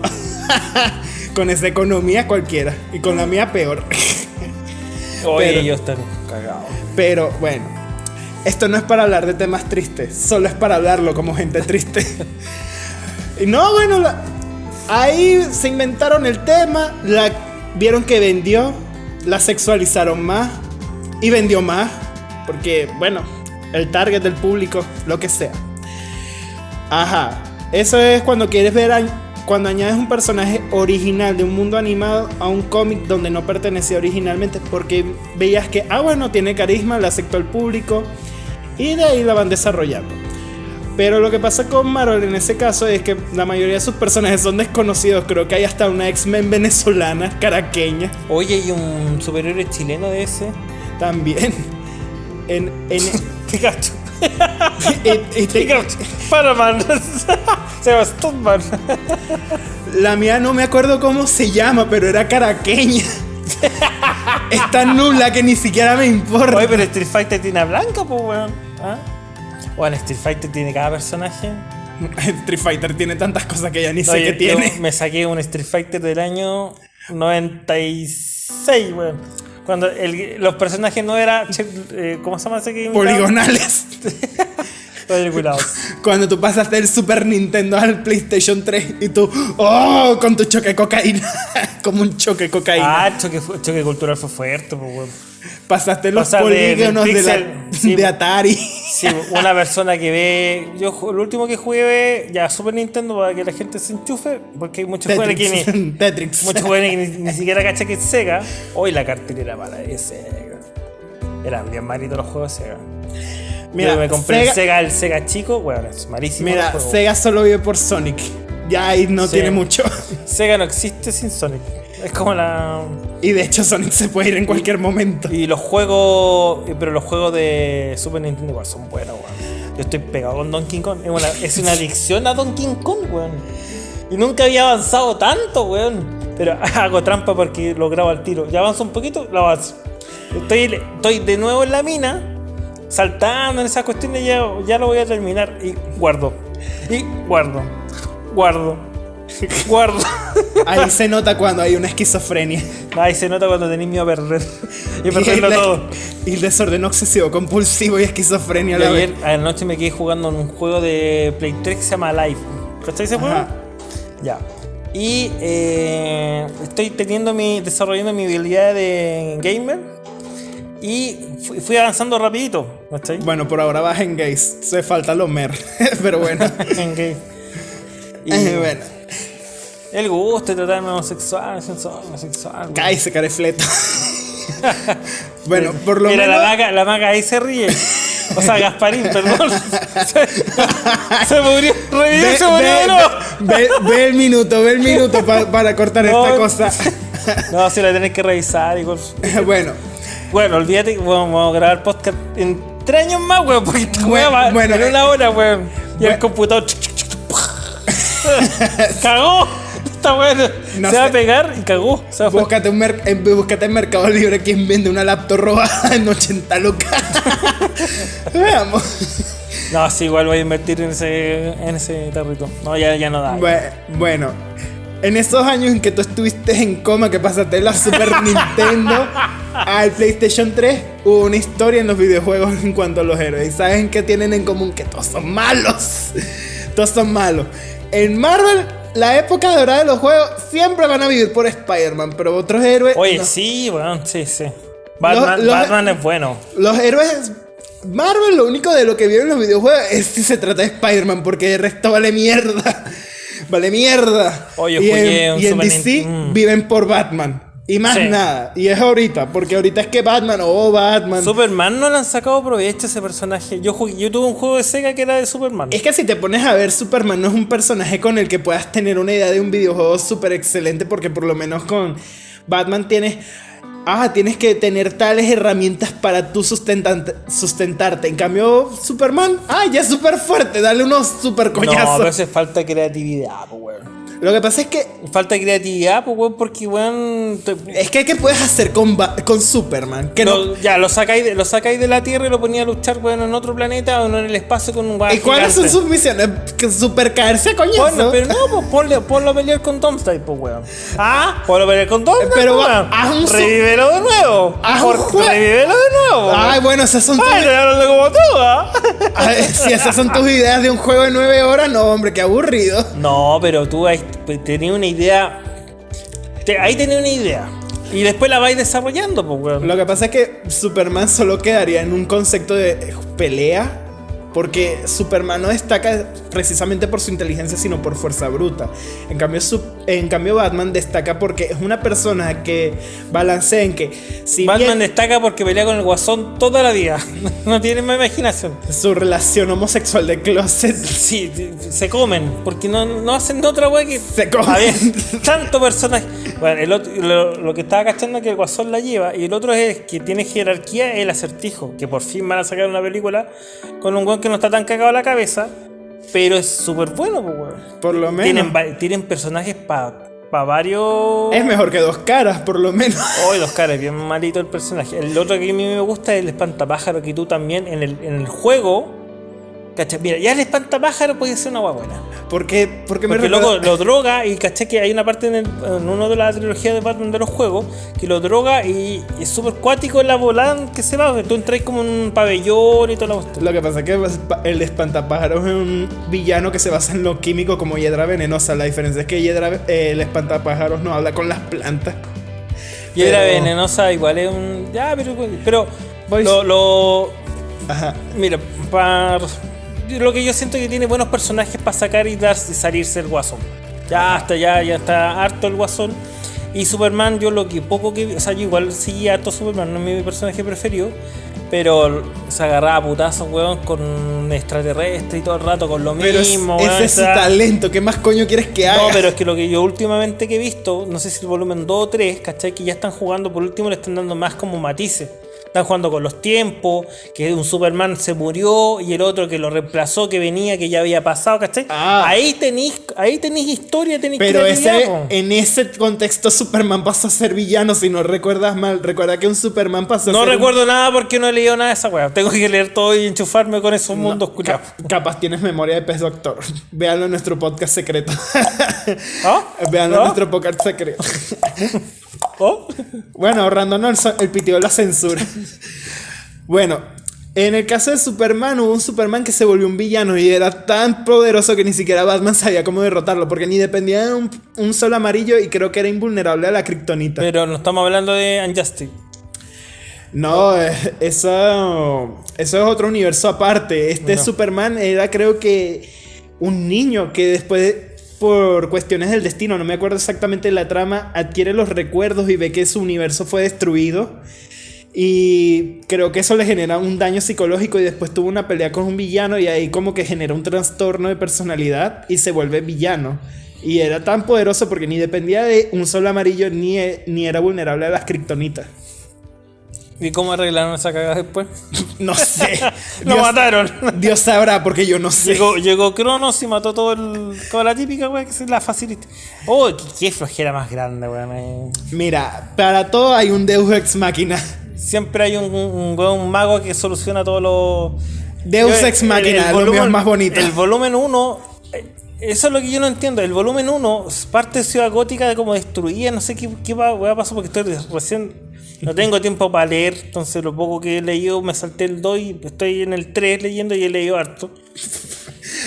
Con esa economía cualquiera. Y con la mía peor. Oye, Pero- ellos están cagados. Pero bueno, esto no es para hablar de temas tristes, solo es para hablarlo como gente triste. y no, bueno, la- ahí se inventaron el tema, la, vieron que vendió, la sexualizaron más y vendió más, porque bueno, el target del público, lo que sea. Ajá. Eso es cuando quieres ver a- cuando añades un personaje original de un mundo animado a un cómic donde no pertenecía originalmente porque veías que, ah, bueno, tiene carisma, le aceptó el público y de ahí la van desarrollando. Pero lo que pasa con Marvel en ese caso es que la mayoría de sus personajes son desconocidos. Creo que hay hasta una X-Men venezolana, caraqueña, Oye, ¿y un superhéroe chileno de ese? también. En, en, Pikachu. y- Paraman. Sebastán. La mía no me acuerdo cómo se llama, pero era caraqueña. es tan nula que ni siquiera me importa. Oye, pero Street Fighter tiene a Blanca, pues, weón. ¿Ah? Bueno, Street Fighter tiene cada personaje. Street Fighter tiene tantas cosas que ya ni sé qué tiene. me saqué un Street Fighter del año 96, weón. Cuando el- los personajes no eran. eh, ¿Cómo se llama ese que? Poligonales. Cuando tú pasaste del Super Nintendo al PlayStation 3 y tú, oh, con tu choque de cocaína. Como un choque de cocaína. Ah, el choque, choque cultural fue fuerte, pues, weón. Pasaste los pasar de- polígonos de, la- pixel, sí. de Atari. Sí, una persona que ve. Yo lo último que jugué ya Super Nintendo para que la gente se enchufe, porque hay muchos juegos que ni, Tetrix. Tetrix. muchos juegos que ni, ni siquiera cacha que es Sega. Hoy la cartelera para de Sega. Eran bien malitos los juegos Sega. Mira, Yo me compré Sega- el Sega, el Sega chico, bueno, es malísimo. Mira. Sega solo vive por Sonic. Ya ahí no Sí. tiene mucho. Sega no existe sin Sonic. Es como la. Y de hecho Sonic se puede ir en cualquier momento. Y los juegos. Pero los juegos de Super Nintendo igual son buenos, weón. Yo estoy pegado con Donkey Kong. Es una, es una adicción a Donkey Kong, weón. Y nunca había avanzado tanto, weón. Pero hago trampa porque lo grabo al tiro. Ya avanzo un poquito, lo avanzo. Estoy, estoy de nuevo en la mina, saltando en esas cuestiones. Ya, ya lo voy a terminar. Y guardo. Y guardo. Guardo. Guardo. Ahí se nota cuando hay una esquizofrenia. Ahí se nota cuando tenéis miedo a perder. Y Y perderlo todo. y el desorden obsesivo, compulsivo y esquizofrenia a Y la ayer vez. anoche me quedé jugando en un juego de Play 3 que se llama Live. ¿Cachai ese juego? Ya. Y eh, estoy teniendo mi. desarrollando mi habilidad de gamer. Y fui, avanzando rapidito. ¿Cachai? Bueno, por ahora vas en gays. Se falta los mer. Pero bueno. En game. Y Eh, bueno. El gusto de tratarme homosexual, homosexual. Cállese, carefleto. bueno, por lo Mira, menos. la maga, la maga ahí se ríe. O sea, Gasparín, perdón. Se, se murió, revivió, Ve, se murió ve- ve- ve el minuto, ve el minuto pa- para cortar No. esta cosa. No, si la tenés que revisar, igual. bueno, Bueno, olvídate que vamos, a grabar podcast en tres años más, weón, porque esta Bueno, va bueno, en eh, una hora, weón. Y el bueno. computador. cagó. Esta weá No se va a pegar y cagó. Búscate, un mer- en, búscate en Mercado Libre quien vende una laptop robada en 80 lucas. Veamos. No, sí, igual voy a invertir en ese, en ese tarrito. No, ya, ya no da. Bue- Bueno, en esos años en que tú estuviste en coma, que pasaste la Super Nintendo al PlayStation 3, hubo una historia en los videojuegos en cuanto a los héroes. ¿Y saben qué tienen en común? Que todos son malos. Todos son malos. En Marvel, la época dorada de los juegos siempre van a vivir por Spider-Man, pero otros héroes. Oye, no. sí, weón, sí, sí. Batman, los- Batman es bueno. Los héroes. Marvel, lo único de lo que viven los videojuegos es si se trata de Spider-Man, porque el resto vale mierda. Vale mierda. Oye, y en, y en DC mm. viven por Batman. Y más Sí. nada. Y es ahorita, porque ahorita es que Batman, oh Batman. Superman no le han sacado provecho a ese personaje. Yo, jugué- yo tuve un juego de Sega que era de Superman. Es que si te pones a ver, Superman no es un personaje con el que puedas tener una idea de un videojuego súper excelente, porque por lo menos con Batman tienes. Ah, tienes que tener tales herramientas para tú sustentarte. En cambio, Superman, ah, ya es súper fuerte, dale unos super no, coñazos. pero eso es falta creatividad, weón. Lo que pasa es que. Falta creatividad, pues, weón, porque, weón. te- Es que, ¿qué puedes hacer con, con Superman? Que no. ya, lo sacáis, de, lo sacáis de la Tierra y lo ponía a luchar, weón, en otro planeta o en el espacio con un. ¿Y cuáles son sus misiones? Que super caerse a coñazo. Bueno, pero no, pues ponle, ponlo a pelear con Doomsday, pues, weón. Ah, ponlo a pelear con Doomsday, Pero pues, weón. haz un su- Revívelo de nuevo. Un Por- Revívelo de nuevo. Ay, bueno, esas son tus. Ay, estoy hablando como tú, ¿ah? Ay, si esas son tus ideas de un juego de 9 horas, no, hombre, qué aburrido. No, pero tú ahí tenías una idea. te- ahí tenías una idea. Y después la vais desarrollando, pues, weón. Lo que pasa es que Superman solo quedaría en un concepto de pelea Porque Superman no destaca precisamente por su inteligencia, sino por fuerza bruta. En cambio, en cambio Batman destaca porque es una persona que balancea en que si Batman bien destaca porque pelea con el guasón toda la vida. no tiene más imaginación. su relación homosexual de closet Sí, se comen, porque no, no hacen de otra wea que. Se comen. A ver, tanto personaje. Bueno, el otro- lo, lo que estaba cachando es que el guasón la lleva, y el otro es que tiene jerarquía el acertijo, que por fin van a sacar una película con un weón que no está tan cagado la cabeza, pero es súper bueno, pues, weón. por lo menos Tienen, personajes para varios. es mejor que dos caras, por lo menos. Hoy los caras, bien malito el personaje. El otro que a mí me gusta es el espantapájaro que tú también en el, en el juego. ¿Cachai? Mira, ya el espantapájaro puede ser una hueá buena. Porque, porque me Porque recuerda- luego lo droga y caché que hay una parte en, el- en uno de la trilogía de Batman de los juegos que lo droga y, y es súper cuático en la volada que se va. Tú entras como en un pabellón y toda la cuestión. Lo que pasa es que el espantapájaros es un villano que se basa en lo químico como hiedra venenosa. La diferencia es que hiedra, eh, el espantapájaros no habla con las plantas. Pero- venenosa, igual es un. Ya, pero. Pero. Lo- Ajá. Mira, para. Lo que yo siento que tiene buenos personajes para sacar y, dar, y salirse el guasón. Ya hasta ya, ya está harto el guasón. Y Superman, yo lo que poco que o sea, yo igual sí harto Superman, no es mi personaje preferido. Pero se agarraba a putazos, weón, con extraterrestre y todo el rato con lo Pero es- mismo, weón, ese es o sea, talento. ¿Qué más coño quieres que haga? no, pero es que lo que yo últimamente que he visto, no sé si el volumen 2 o 3, ¿cachai? Que ya están jugando, por último le están dando más como matices. Están jugando con los tiempos, que un Superman se murió y el otro que lo reemplazó, que venía, que ya había pasado, ¿cachai? Ah. Ahí tenéis ahí tenéis historia, tenéis Pero ese, en ese contexto Superman pasó a ser villano, si no recuerdas mal. Recuerda que un Superman pasó a No ser... un- recuerdo nada porque no he leído nada de esa weá. Tengo que leer todo y enchufarme con esos mundos culiados. Ca- capaz tienes memoria de pez doctor. Véanlo en nuestro podcast secreto. ¿Ah? Véanlo en ¿Ah? nuestro podcast secreto. ¿Oh? Bueno, ahorrándonos el, el pitido de la censura. bueno, en el caso de Superman, hubo un Superman que se volvió un villano y era tan poderoso que ni siquiera Batman sabía cómo derrotarlo, porque ni dependía de un, un sol amarillo y creo que era invulnerable a la kriptonita. Pero no estamos hablando de Unjustice. No, eh, eso, eso es otro universo aparte. Este No. Superman era creo que un niño que después, por cuestiones del destino, no me acuerdo exactamente la trama, adquiere los recuerdos y ve que su universo fue destruido. Y creo que eso le genera un daño psicológico y después tuvo una pelea con un villano y ahí como que genera un trastorno de personalidad y se vuelve villano. Y era tan poderoso porque ni dependía de un sol amarillo ni, ni era vulnerable a las kriptonitas. ¿Y cómo arreglaron esa cagada después? No sé. Lo Dios- mataron. Dios sabrá porque yo no sé. Llegó, llegó Cronos y mató todo el, toda la típica, weón, que es la facilita. Oh, qué, qué flojera más grande, weón. eh. Mira, para todo hay un Deus Ex Máquina. Siempre hay un, un, un weón, un mago que soluciona todos los. Deus Ex Máquina, mío es más bonito. El volumen 1, eso es lo que yo no entiendo. El volumen 1, parte de Ciudad Gótica de como destruida, no sé qué, qué weá pasó porque estoy recién. No tengo tiempo para leer, entonces lo poco que he leído me salté el 2 y estoy en el 3 leyendo y he leído harto.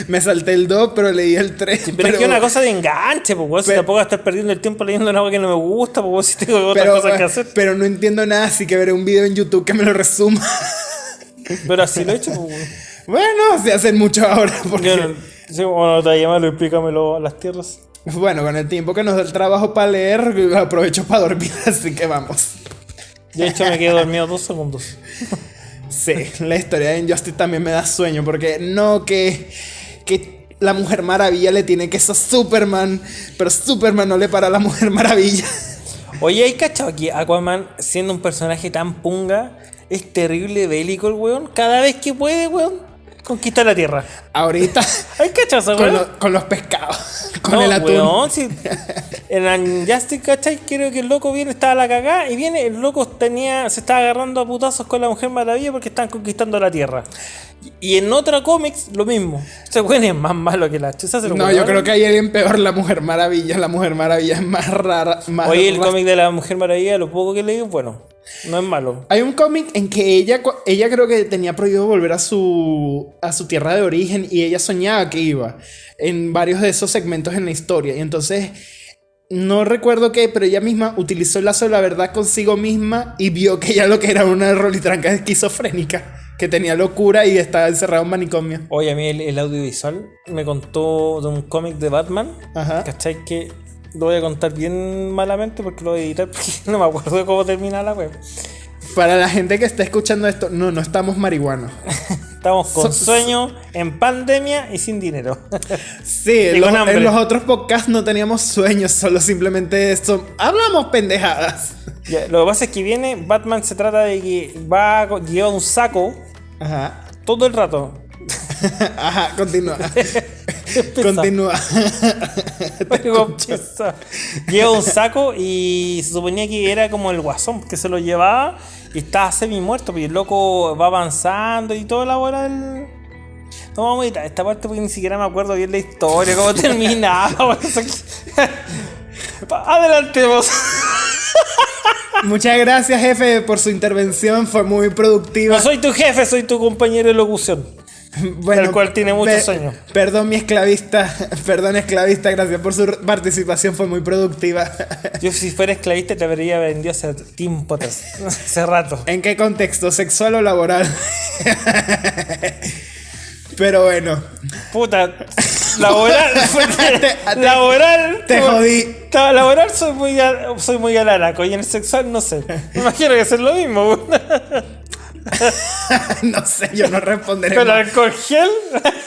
Me salté el 2, pero leí el 3. Pero, es que es una cosa de enganche, pues, si Pero- tampoco voy a estar perdiendo el tiempo leyendo algo que no me gusta, pues, si tengo otras pero, cosas que hacer. pero no entiendo nada, así que veré un video en YouTube que me lo resuma. Pero así lo he hecho, pues. Bueno, se hacen mucho ahora. Porque, no, sí, bueno, te llámalo, explícamelo a las tierras. Bueno, con el tiempo que nos da el trabajo para leer, aprovecho para dormir, así que vamos. De hecho, me quedé dormido dos segundos. Sí, la historia de Injustice también me da sueño, porque no que, que la Mujer Maravilla le tiene que eso a Superman, pero Superman no le para a la Mujer Maravilla. Oye, ¿hay cachado que Aquaman, siendo un personaje tan punga, es terrible bélico el weón? Cada vez que puede, weón, conquista la tierra. Ahorita, ¿Hay cachado esa con, lo- con los pescados, con No, el atún. weón, si- en Unjustice, ¿cachai? Creo que el loco viene, estaba a la cagada y viene, el loco tenía, se estaba agarrando a putazos con la Mujer Maravilla porque están conquistando la tierra. Y en otra cómics, lo mismo. Ese weón es más malo que la chucha. No, weón. yo creo que hay alguien peor, la Mujer Maravilla. La Mujer Maravilla es más rara. Más Oye, el cómic de la Mujer Maravilla, lo poco que leí, bueno, no es malo. Hay un cómic en que ella, ella creo que tenía prohibido volver a su, a su tierra de origen y ella soñaba que iba en varios de esos segmentos en la historia. Y entonces no recuerdo qué, pero ella misma utilizó el lazo de la verdad consigo misma y vio que ella lo que era una rolitranca esquizofrénica, que tenía locura y estaba encerrado en manicomio. Oye, a mí el, el audiovisual me contó de un cómic de Batman. Ajá. ¿Cachai? Que lo voy a contar bien malamente porque lo voy a editar porque no me acuerdo de cómo termina la web. Para la gente que está escuchando esto, no, no estamos marihuanos. Estamos con So- sueño, en pandemia y sin dinero. Sí, los, en los otros podcasts no teníamos sueños, solo simplemente esto. Hablamos pendejadas. Ya, lo que pasa es que viene, Batman se trata de que va, a co- lleva un saco Ajá. todo el rato. Ajá, continúa. Continúa. Lleva un saco y se suponía que era como el guasón que se lo llevaba y estaba semi muerto, pero el loco va avanzando y toda la bola del. No vamos a editar esta parte porque ni siquiera me acuerdo bien la historia, cómo terminaba. Adelantemos. Muchas gracias, jefe, por su intervención. Fue muy productiva. No soy tu jefe, soy tu compañero de locución. Bueno, el cual tiene muchos años. Perdón, mi esclavista. Perdón, esclavista. Gracias por su participación. Fue muy productiva. Yo si fuera esclavista te habría vendido hace tiempo hace rato. ¿En qué contexto? ¿Sexual o laboral? Pero bueno. Puta, laboral, te- laboral, te como- jodí. Laboral soy muy, soy muy alaraco y en el sexual no sé. Me imagino que es lo mismo. no sé, yo no responderé. Pero más. alcohol gel.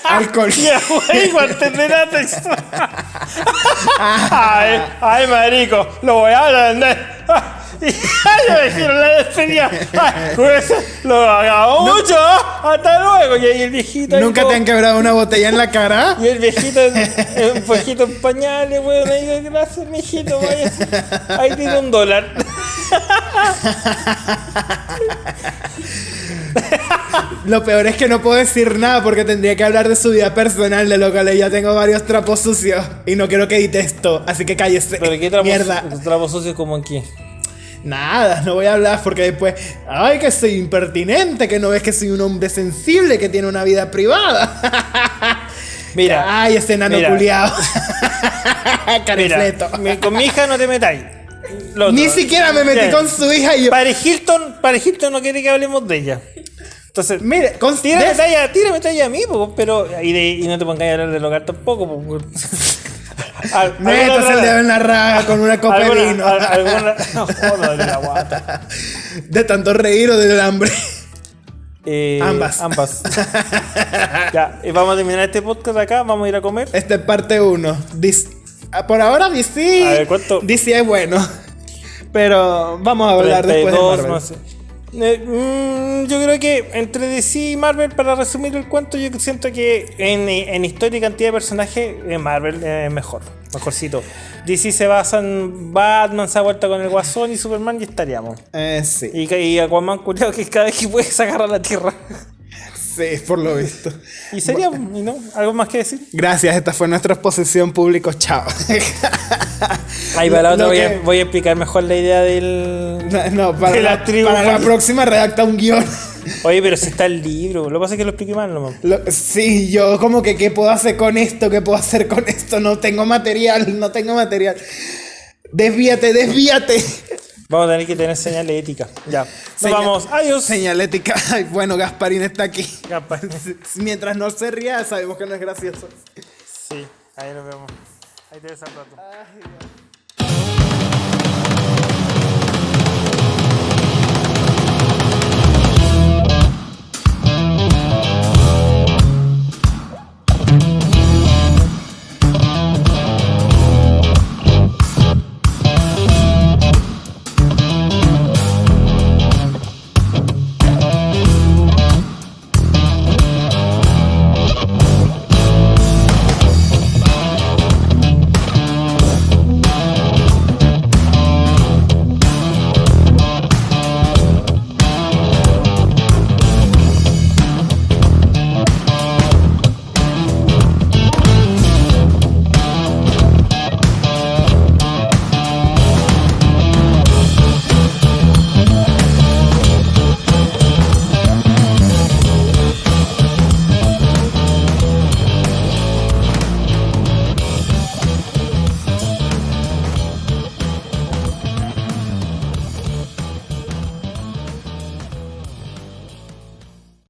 Alcohol guantes de látex. Ay, ay, marico, lo voy a vender. Y me dijeron la despedida. Ay, pues, lo hagamos mucho. Hasta luego. Y ahí el viejito. ahí ¿Nunca te han quebrado una botella en la cara? Y el viejito, un viejito en pañales, weón, ahí digo, gracias, mijito, vaya. Ahí tiene un dólar. Lo peor es que no puedo decir nada porque tendría que hablar de su vida personal, de lo cual ya tengo varios trapos sucios y no quiero que edite esto, así que cállese. Pero qué trapo, Mierda. trapo sucio como aquí. Nada, no voy a hablar porque después, ay, que soy impertinente, que no ves que soy un hombre sensible, que tiene una vida privada. Mira, Ay, ese Carefleto. mi- con mi hija no te metáis. Ni siquiera me metí Ya. con su hija y yo. Paris Hilton, Paris Hilton no quiere que hablemos de ella. Entonces, Mire, tírame talla, tírame talla a mí, po, pero. Y, de- y no te pongáis a hablar del hogar tampoco, po, otra- el dedo en la raga con una copa de vino. al- alguna- no, joder, la guata. De tanto reír o del hambre. Eh, Ambas. Ambas. ya, y vamos a terminar este podcast acá, vamos a ir a comer. Esta es parte 1. Por ahora DC. A ver, ¿cuánto? DC es bueno. Pero vamos a hablar después de 32, Marvel. sé. Eh, mm, yo creo que entre DC y Marvel, para resumir el cuento, yo siento que en, en historia y cantidad de personajes, eh, Marvel es mejor, mejorcito. DC se basa en Batman, se ha vuelto con el Guasón y Superman y estaríamos. Eh, sí. Y, y Aquaman, culiao, que cada vez que puede se agarra a la tierra. Sí, por lo visto. Y sería, ¿y no? ¿Algo más que decir? Gracias, esta fue nuestra exposición público. Chao. Ahí para la otra voy, a, voy a explicar mejor la idea del. No, no, para, De la la, tribu. para la próxima redacta un guion. Oye, pero si está el libro, lo que pasa es que lo expliqué mal nomás. Lo- sí, yo como que qué puedo hacer con esto, qué puedo hacer con esto, no tengo material, no tengo material. Desvíate, desvíate. Vamos a tener que tener señales éticas. Ya. Nos Señal- vamos. Adiós. Señalética. Bueno, Gasparín está aquí. Mientras no se ría, sabemos que no es gracioso. Sí, ahí nos vemos. Ahí te ves al rato. Ay.